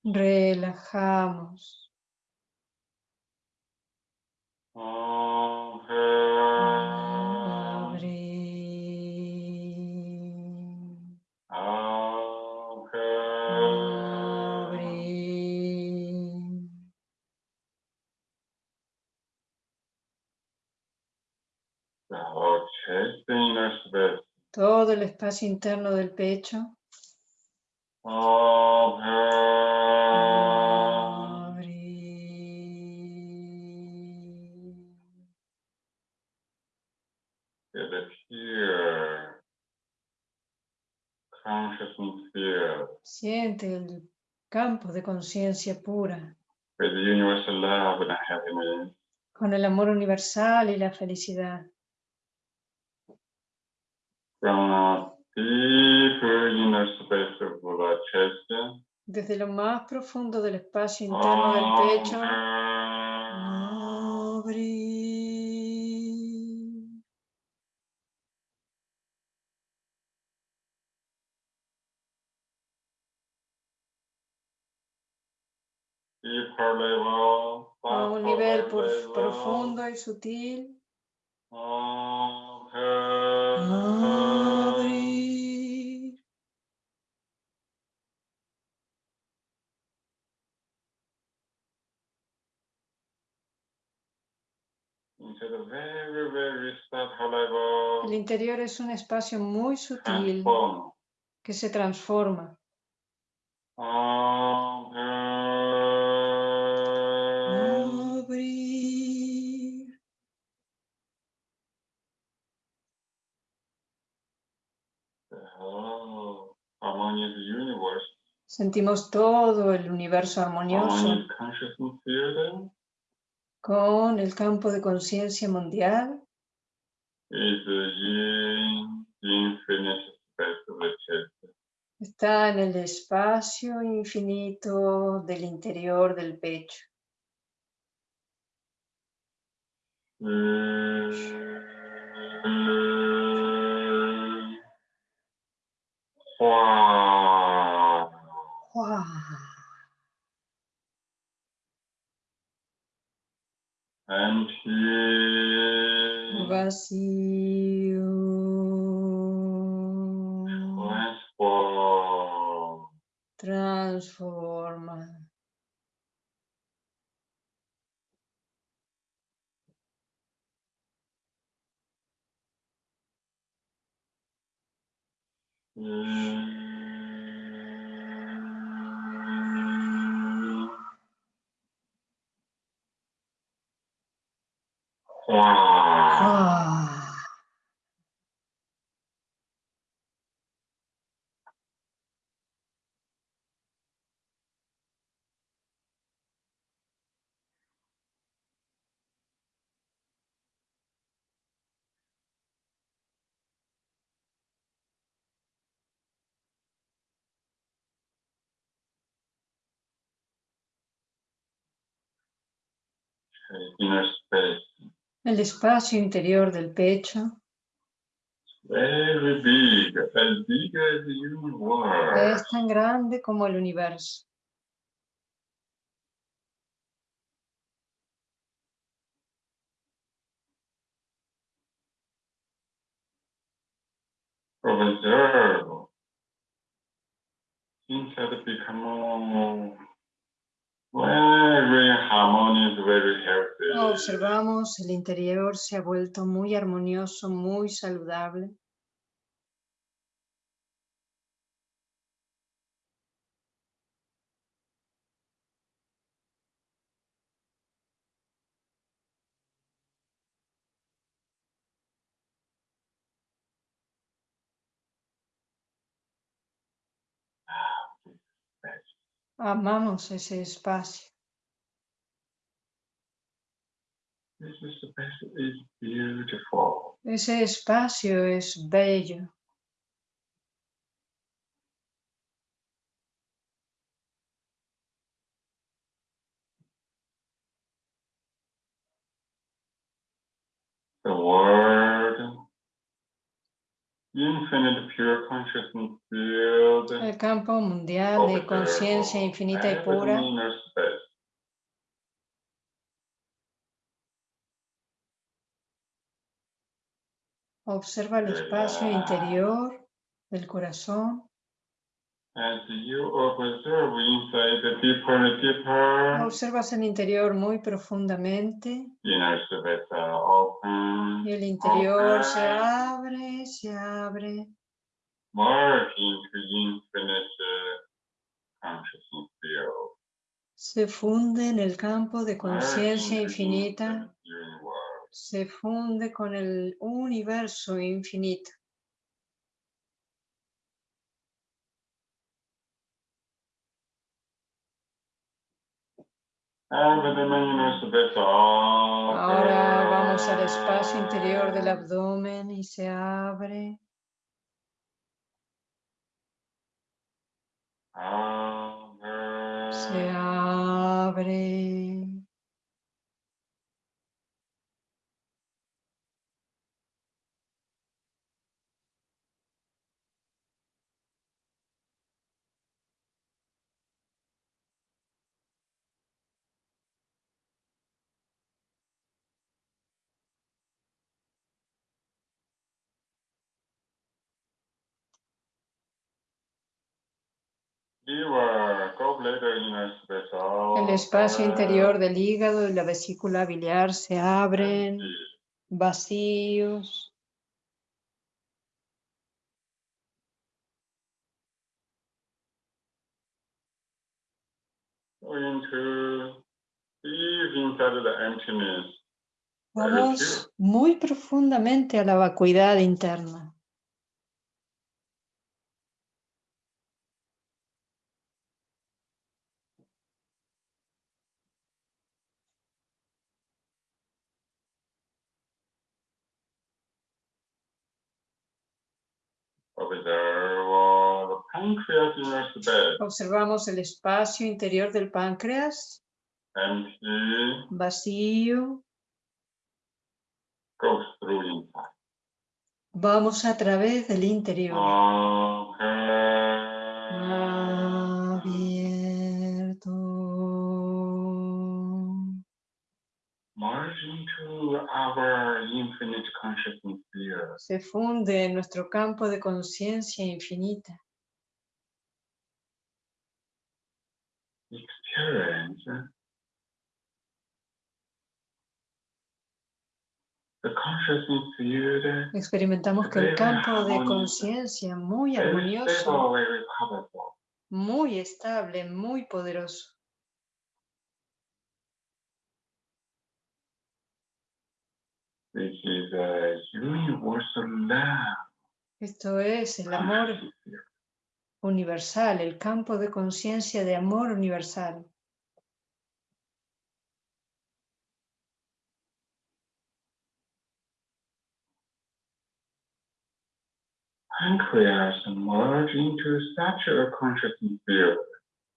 Speaker 2: Relajamos. Todo el espacio interno del pecho. Siente el campo de conciencia pura
Speaker 1: with universal love and happiness.
Speaker 2: con el amor universal y la felicidad.
Speaker 1: From a deep inner space of the chest.
Speaker 2: Desde lo más profundo del espacio interno del pecho.
Speaker 1: Deeper level.
Speaker 2: A un nivel profundo y sutil.
Speaker 1: Very, very subtle level.
Speaker 2: El interior es un espacio muy sutil.
Speaker 1: Transform.
Speaker 2: que se transforma. Sentimos todo el universo armonioso con el campo de conciencia mundial. Está en el espacio infinito del interior del pecho. Vacío. Transforma. Ah. Inner space. El espacio interior del pecho. Es tan grande como el universo.
Speaker 1: Observe inside become
Speaker 2: Observamos, el interior se ha vuelto muy armonioso, muy saludable. Amamos ese espacio. Ese espacio es bello. El campo mundial de conciencia infinita y pura Observa el espacio interior del corazón. Observas el interior muy profundamente. Y el interior se abre, se abre. Se funde en el campo de conciencia infinita. Se funde con el universo infinito. Ahora vamos al espacio interior del abdomen y se abre. Se abre. El espacio interior del hígado y la vesícula biliar se abren, vacíos. Vamos muy profundamente a la vacuidad interna. Observamos el espacio interior del páncreas. Vacío. Vamos a través del interior. Se funde en nuestro campo de conciencia infinita. Experimentamos que el campo de conciencia muy armonioso, muy estable, muy poderoso. Esto es el amor universal, el campo de conciencia de amor universal.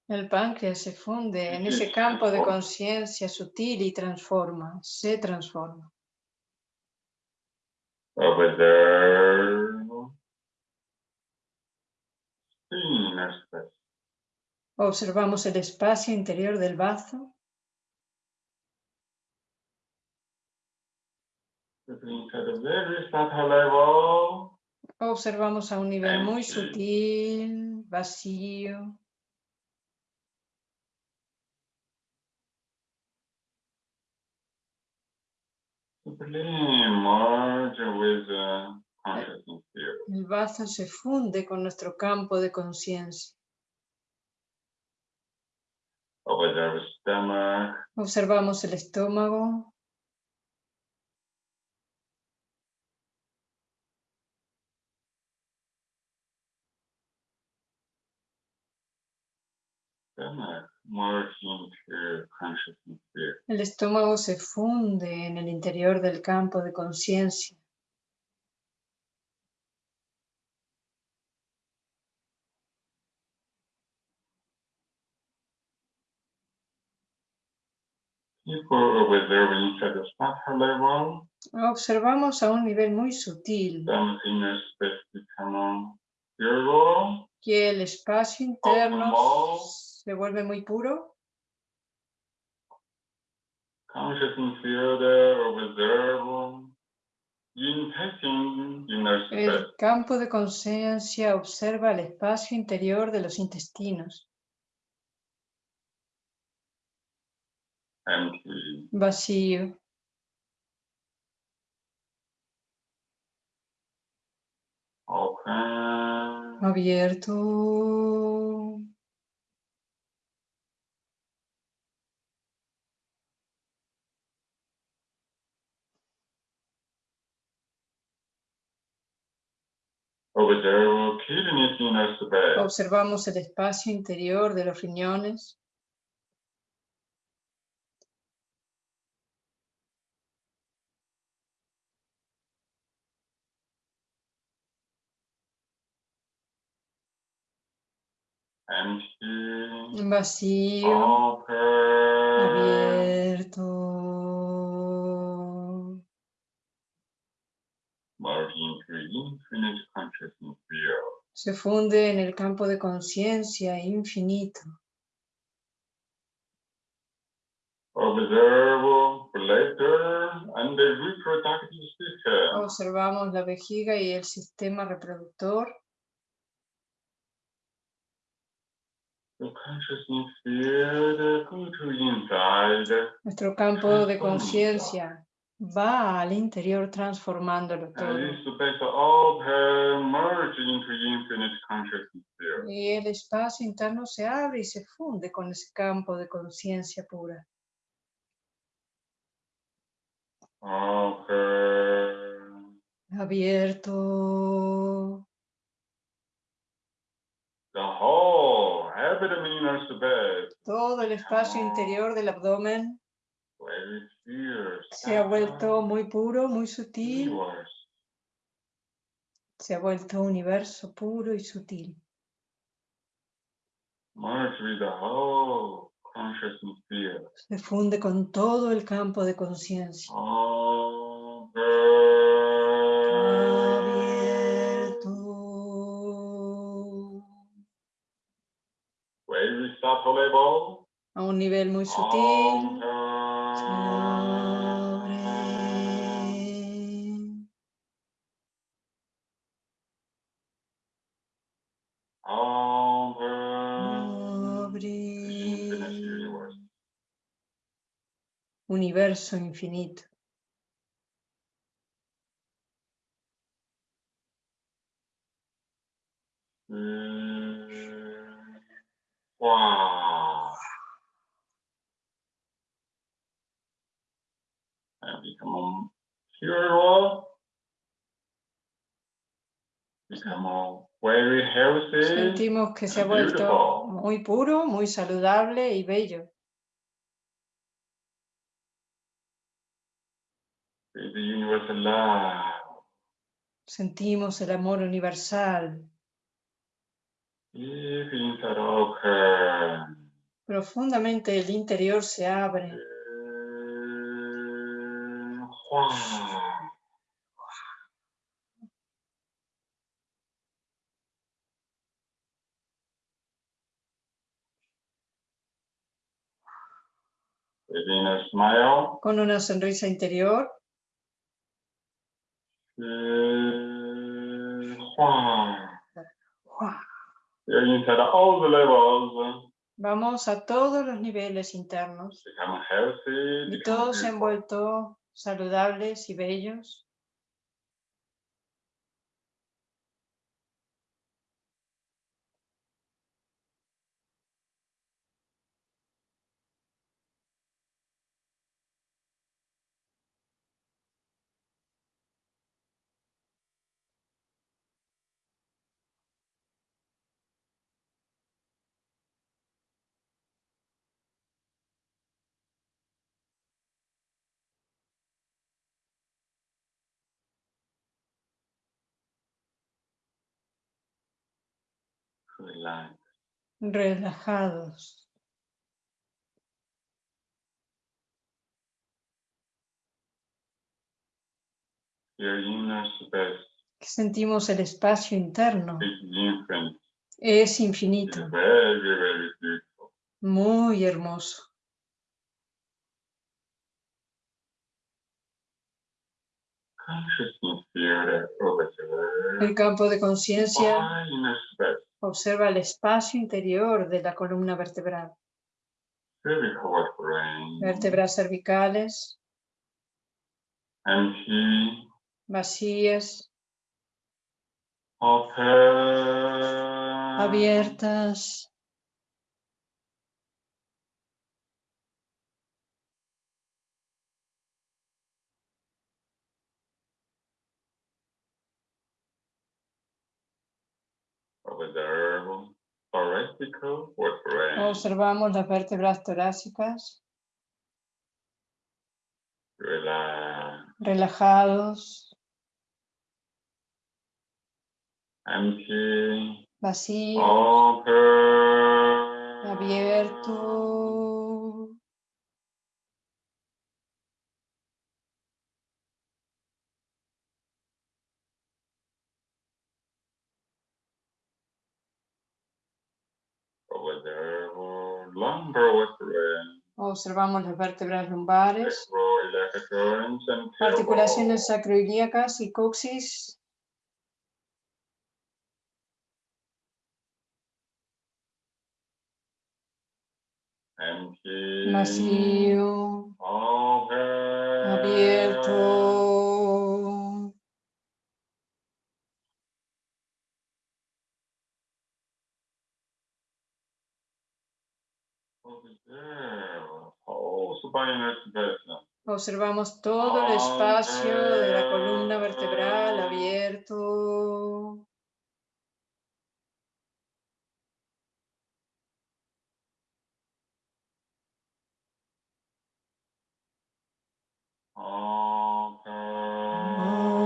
Speaker 2: El páncreas se funde en ese campo de conciencia sutil y transforma, se transforma. Observamos el espacio interior del bazo. Observamos a un nivel muy sutil, vacío. El bazo se funde con nuestro campo de conciencia. Observamos el estómago. El estómago se funde en el interior del campo de conciencia. Observamos a un nivel muy sutil. Que el espacio interno se vuelve muy puro. El campo de conciencia observa el espacio interior de los intestinos. Vacío. Abierto. Observamos el espacio interior de los riñones. Vacío. Abierto. Se funde en el campo de conciencia infinito. Observamos la vejiga y el sistema reproductor. Nuestro campo de conciencia va al interior transformándolo todo. Y el espacio interno se abre y se funde con ese campo de conciencia pura. Abierto. Todo el espacio interior del abdomen se ha vuelto muy puro, muy sutil. Se ha vuelto universo puro y sutil. Se funde con todo el campo de conciencia. A un nivel muy sutil. Universo infinito.
Speaker 1: Wow. Very healthy.
Speaker 2: Sentimos que se ha vuelto muy puro, muy saludable y bello. Sentimos el amor universal. Profundamente el interior se abre. Con una sonrisa interior. Vamos a todos los niveles internos. Y todos envueltos saludables y bellos. Relajados. sentimos el espacio interno. Es infinito. Muy hermoso. El campo de conciencia Observa el espacio interior de la columna vertebral. Vértebras cervicales. Vacías. Abiertas. Observamos las vértebras torácicas. Relajados. Vacío. Abierto. Observamos las vértebras lumbares, articulaciones sacroiliacas y coxis. Vacío, abierto. Observamos todo el espacio de la columna vertebral abierto.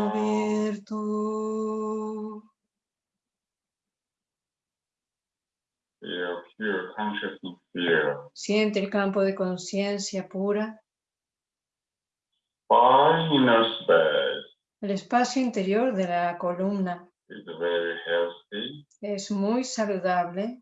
Speaker 2: Abierto. Siente el campo de conciencia pura. El espacio interior de la columna. Es muy saludable.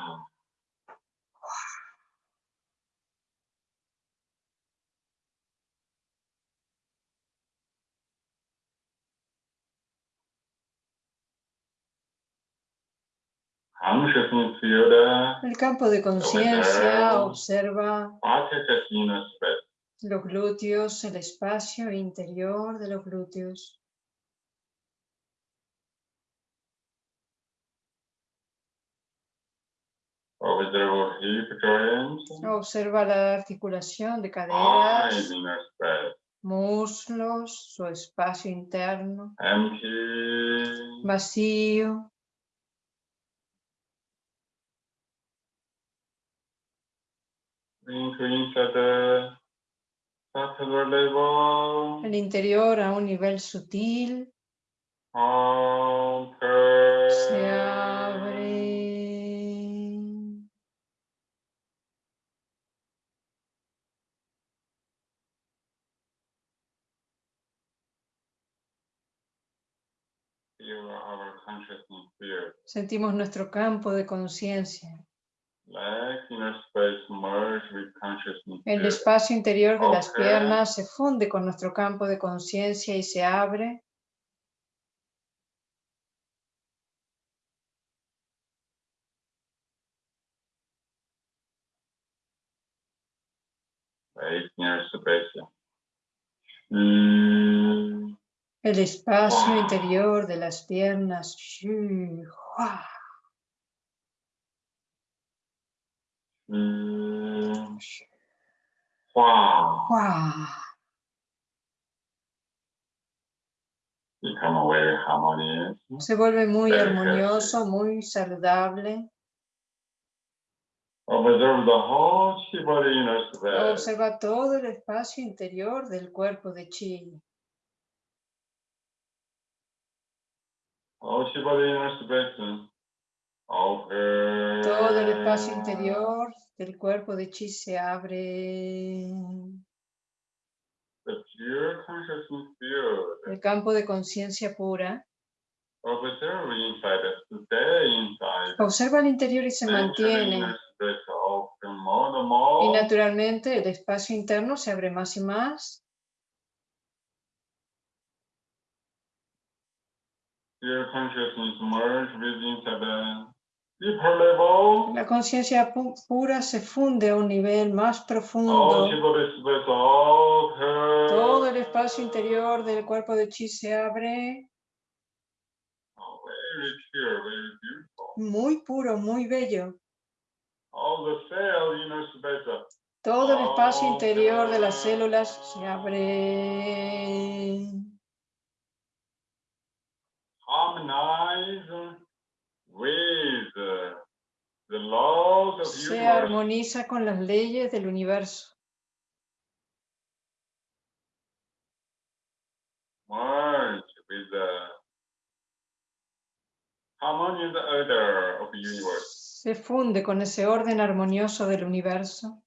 Speaker 2: El campo de conciencia observa. Los glúteos, el espacio interior de los glúteos. Observa la articulación de caderas, muslos, su espacio interno, vacío. El interior a un nivel sutil se abre. Sentimos nuestro campo de conciencia. El espacio interior de las piernas se funde con nuestro campo de conciencia y se abre. El espacio interior de las piernas. Se vuelve muy armonioso, muy saludable. Observa todo el espacio interior del cuerpo de chi. Todo el espacio interior del cuerpo de chi se abre. El campo de conciencia pura. Observa el interior y se mantiene. Y naturalmente el espacio interno se abre más y más. La conciencia pura se funde a un nivel más profundo. Todo el espacio interior del cuerpo de chi se abre. Muy puro, muy bello. Todo el espacio interior de las células se abre se armoniza con las leyes del universo. Se funde con ese orden armonioso del universo.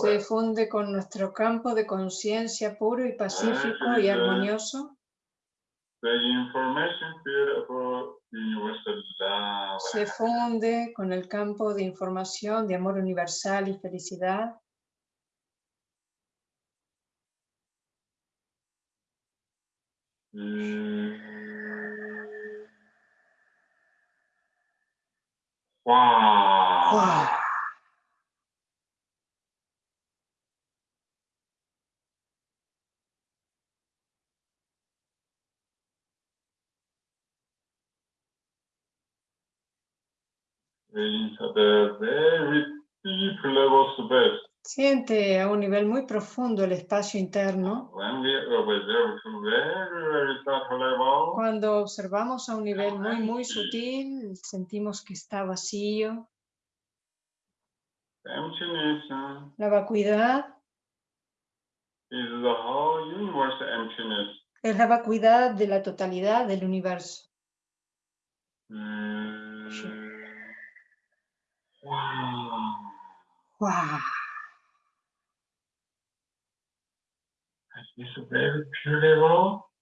Speaker 2: Se funde con nuestro campo de conciencia puro y pacífico y armonioso. se funde con el campo de información de amor universal y felicidad.
Speaker 1: Wow.
Speaker 2: Siente a un nivel muy profundo el espacio interno. Cuando observamos a un nivel muy, muy sutil, sentimos que está vacío. La vacuidad es la vacuidad de la totalidad del universo.
Speaker 1: Mm.
Speaker 2: Wow.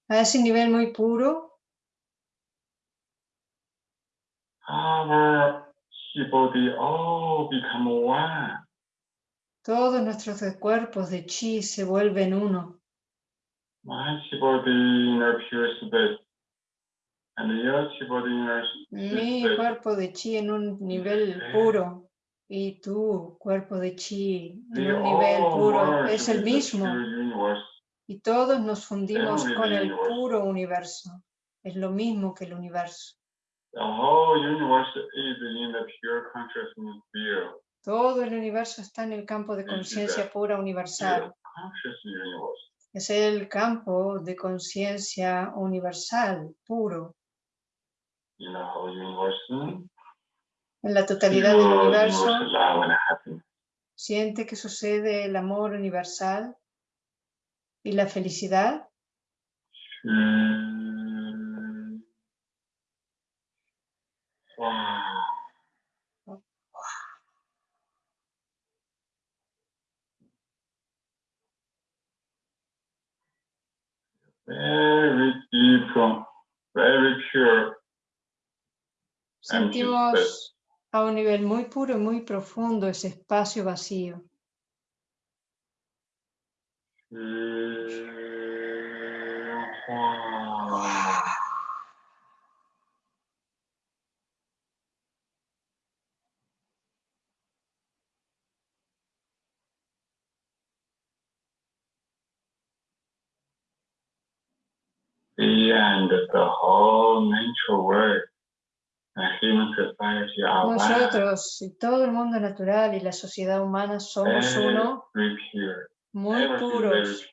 Speaker 2: A ese nivel muy puro. Todos nuestros cuerpos de chi se vuelven uno. Mi cuerpo de chi en un nivel puro y tu cuerpo de chi en un nivel puro es el mismo. Y todos nos fundimos con el puro universo. Es lo mismo que el universo. Todo el universo está en el campo de conciencia pura universal. Es el campo de conciencia universal, puro. En la totalidad del universo, siente que sucede el amor universal y la felicidad.
Speaker 1: Very deep, very pure.
Speaker 2: Sentimos a un nivel muy puro y muy profundo ese espacio vacío.
Speaker 1: The whole natural world.
Speaker 2: Nosotros y todo el mundo natural y la sociedad humana somos uno muy puros.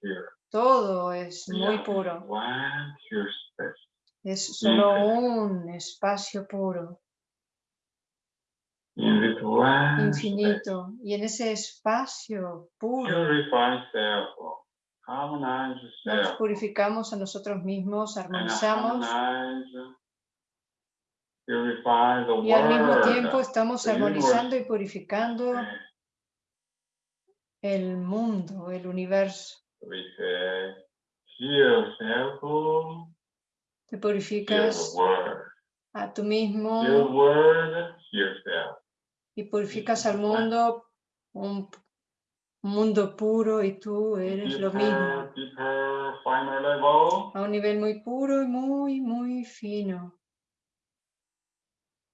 Speaker 2: Todo es muy puro. Es solo un espacio puro. Infinito. Y en ese espacio puro nos purificamos a nosotros mismos, armonizamos. Y al mismo tiempo estamos armonizando y purificando el mundo, el universo. Te purificas a tú mismo. Y purificas al mundo, un mundo puro y tú eres lo mismo. A un nivel muy puro y muy, muy fino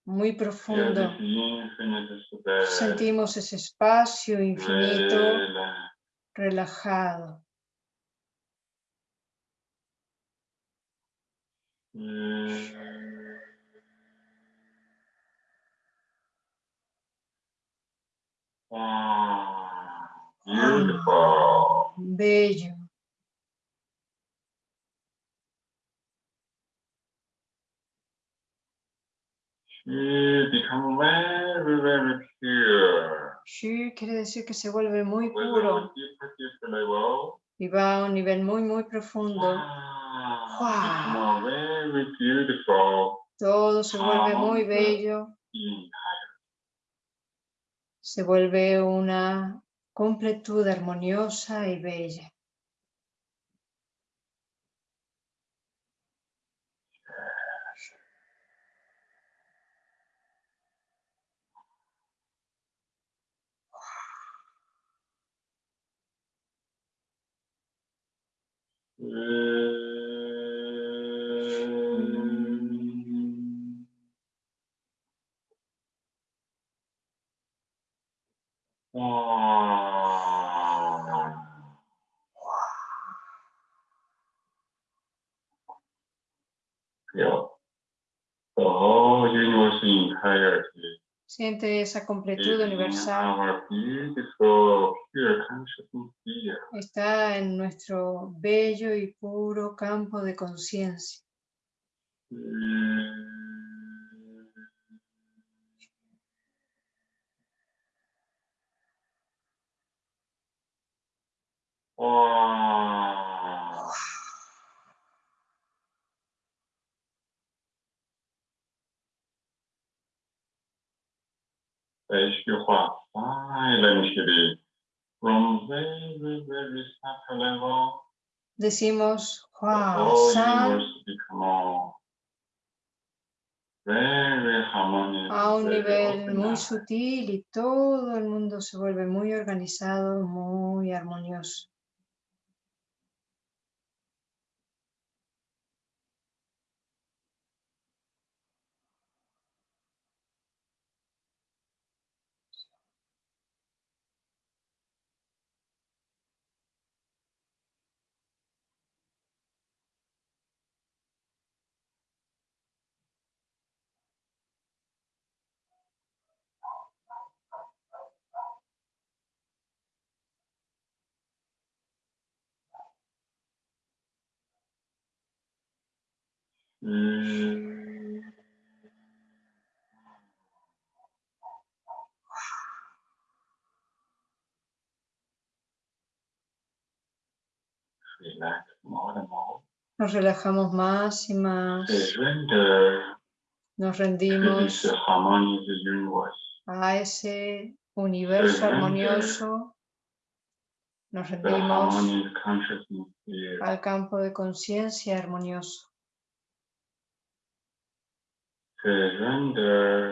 Speaker 2: muy profundo. Sentimos ese espacio infinito relajado. Bello.
Speaker 1: become very, very pure.
Speaker 2: Shu quiere decir que se vuelve muy puro y va a un nivel muy, muy profundo.
Speaker 1: Wow. Very beautiful.
Speaker 2: Todo se vuelve muy bello. Se vuelve una completud armoniosa y bella. Ah. Siente esa completud universal. Está en nuestro bello y puro campo de conciencia. Decimos a un nivel muy sutil y todo el mundo se vuelve muy organizado, muy armonioso. Nos relajamos más y más. Nos rendimos a ese universo armonioso. Nos rendimos al campo de conciencia armonioso.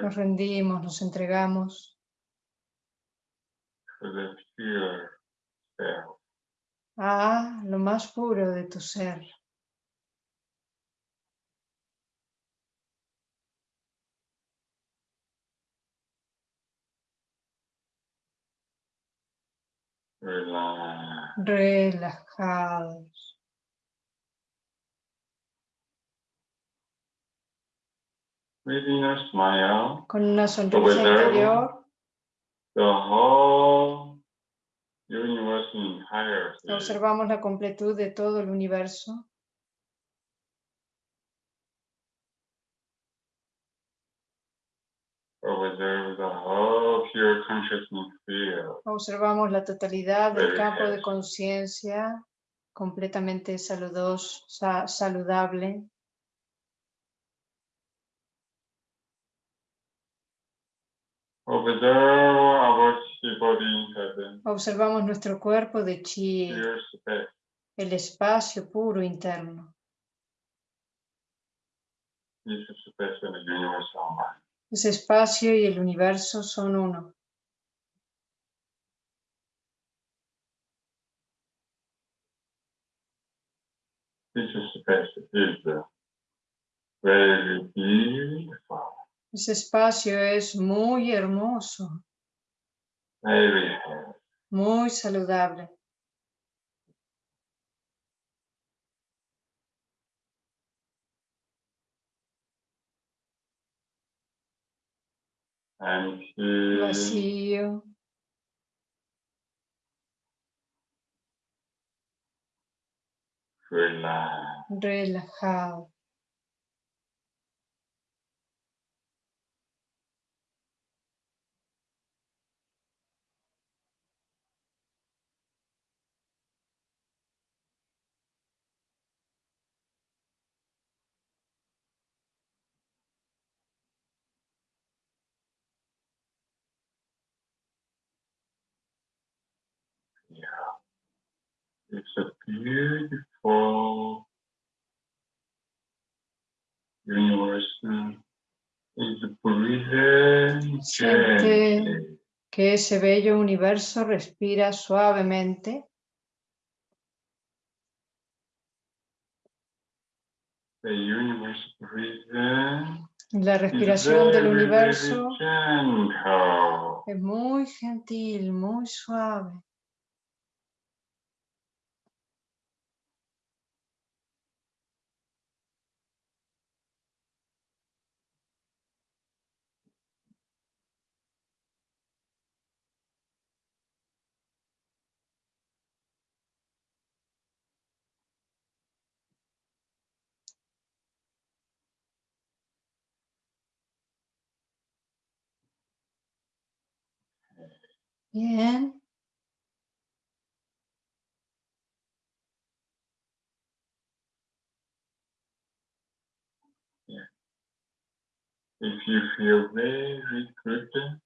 Speaker 2: Nos rendimos, nos entregamos. A lo más puro de tu ser. Con una sonrisa interior. Observamos la completud de todo el universo. Observamos la totalidad del campo de conciencia completamente saludos, saludable. Observamos nuestro cuerpo de chi, el espacio puro interno. Ese espacio y el universo son uno. Ese espacio es muy hermoso. Muy saludable. Vacío. Relajado.
Speaker 1: It's a beautiful universe.
Speaker 2: Siente que ese bello universo respira suavemente. La respiración del universo es muy gentil, muy suave. Bien.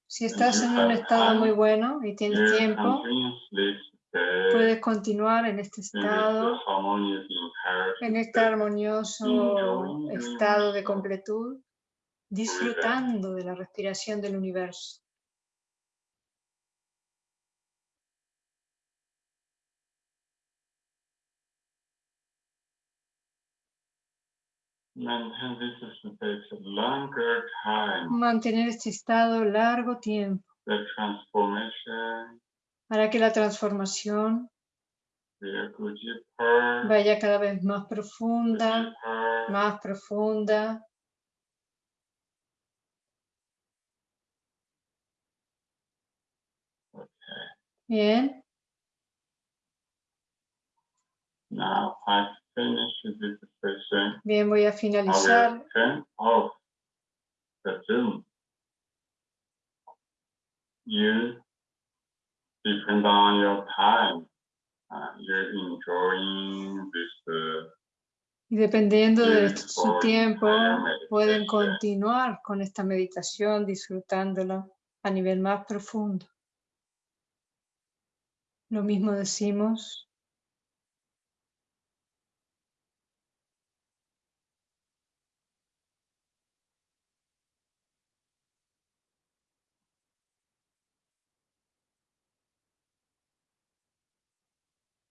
Speaker 2: Si estás en un estado muy bueno y tienes tiempo, puedes continuar en este estado, en este armonioso estado de completud, disfrutando de la respiración del universo. Mantener este estado largo tiempo. Para que la transformación vaya cada vez más profunda, más profunda. Bien. Bien, voy a finalizar. Y dependiendo de su tiempo, pueden continuar con esta meditación disfrutándola a nivel más profundo. Lo mismo decimos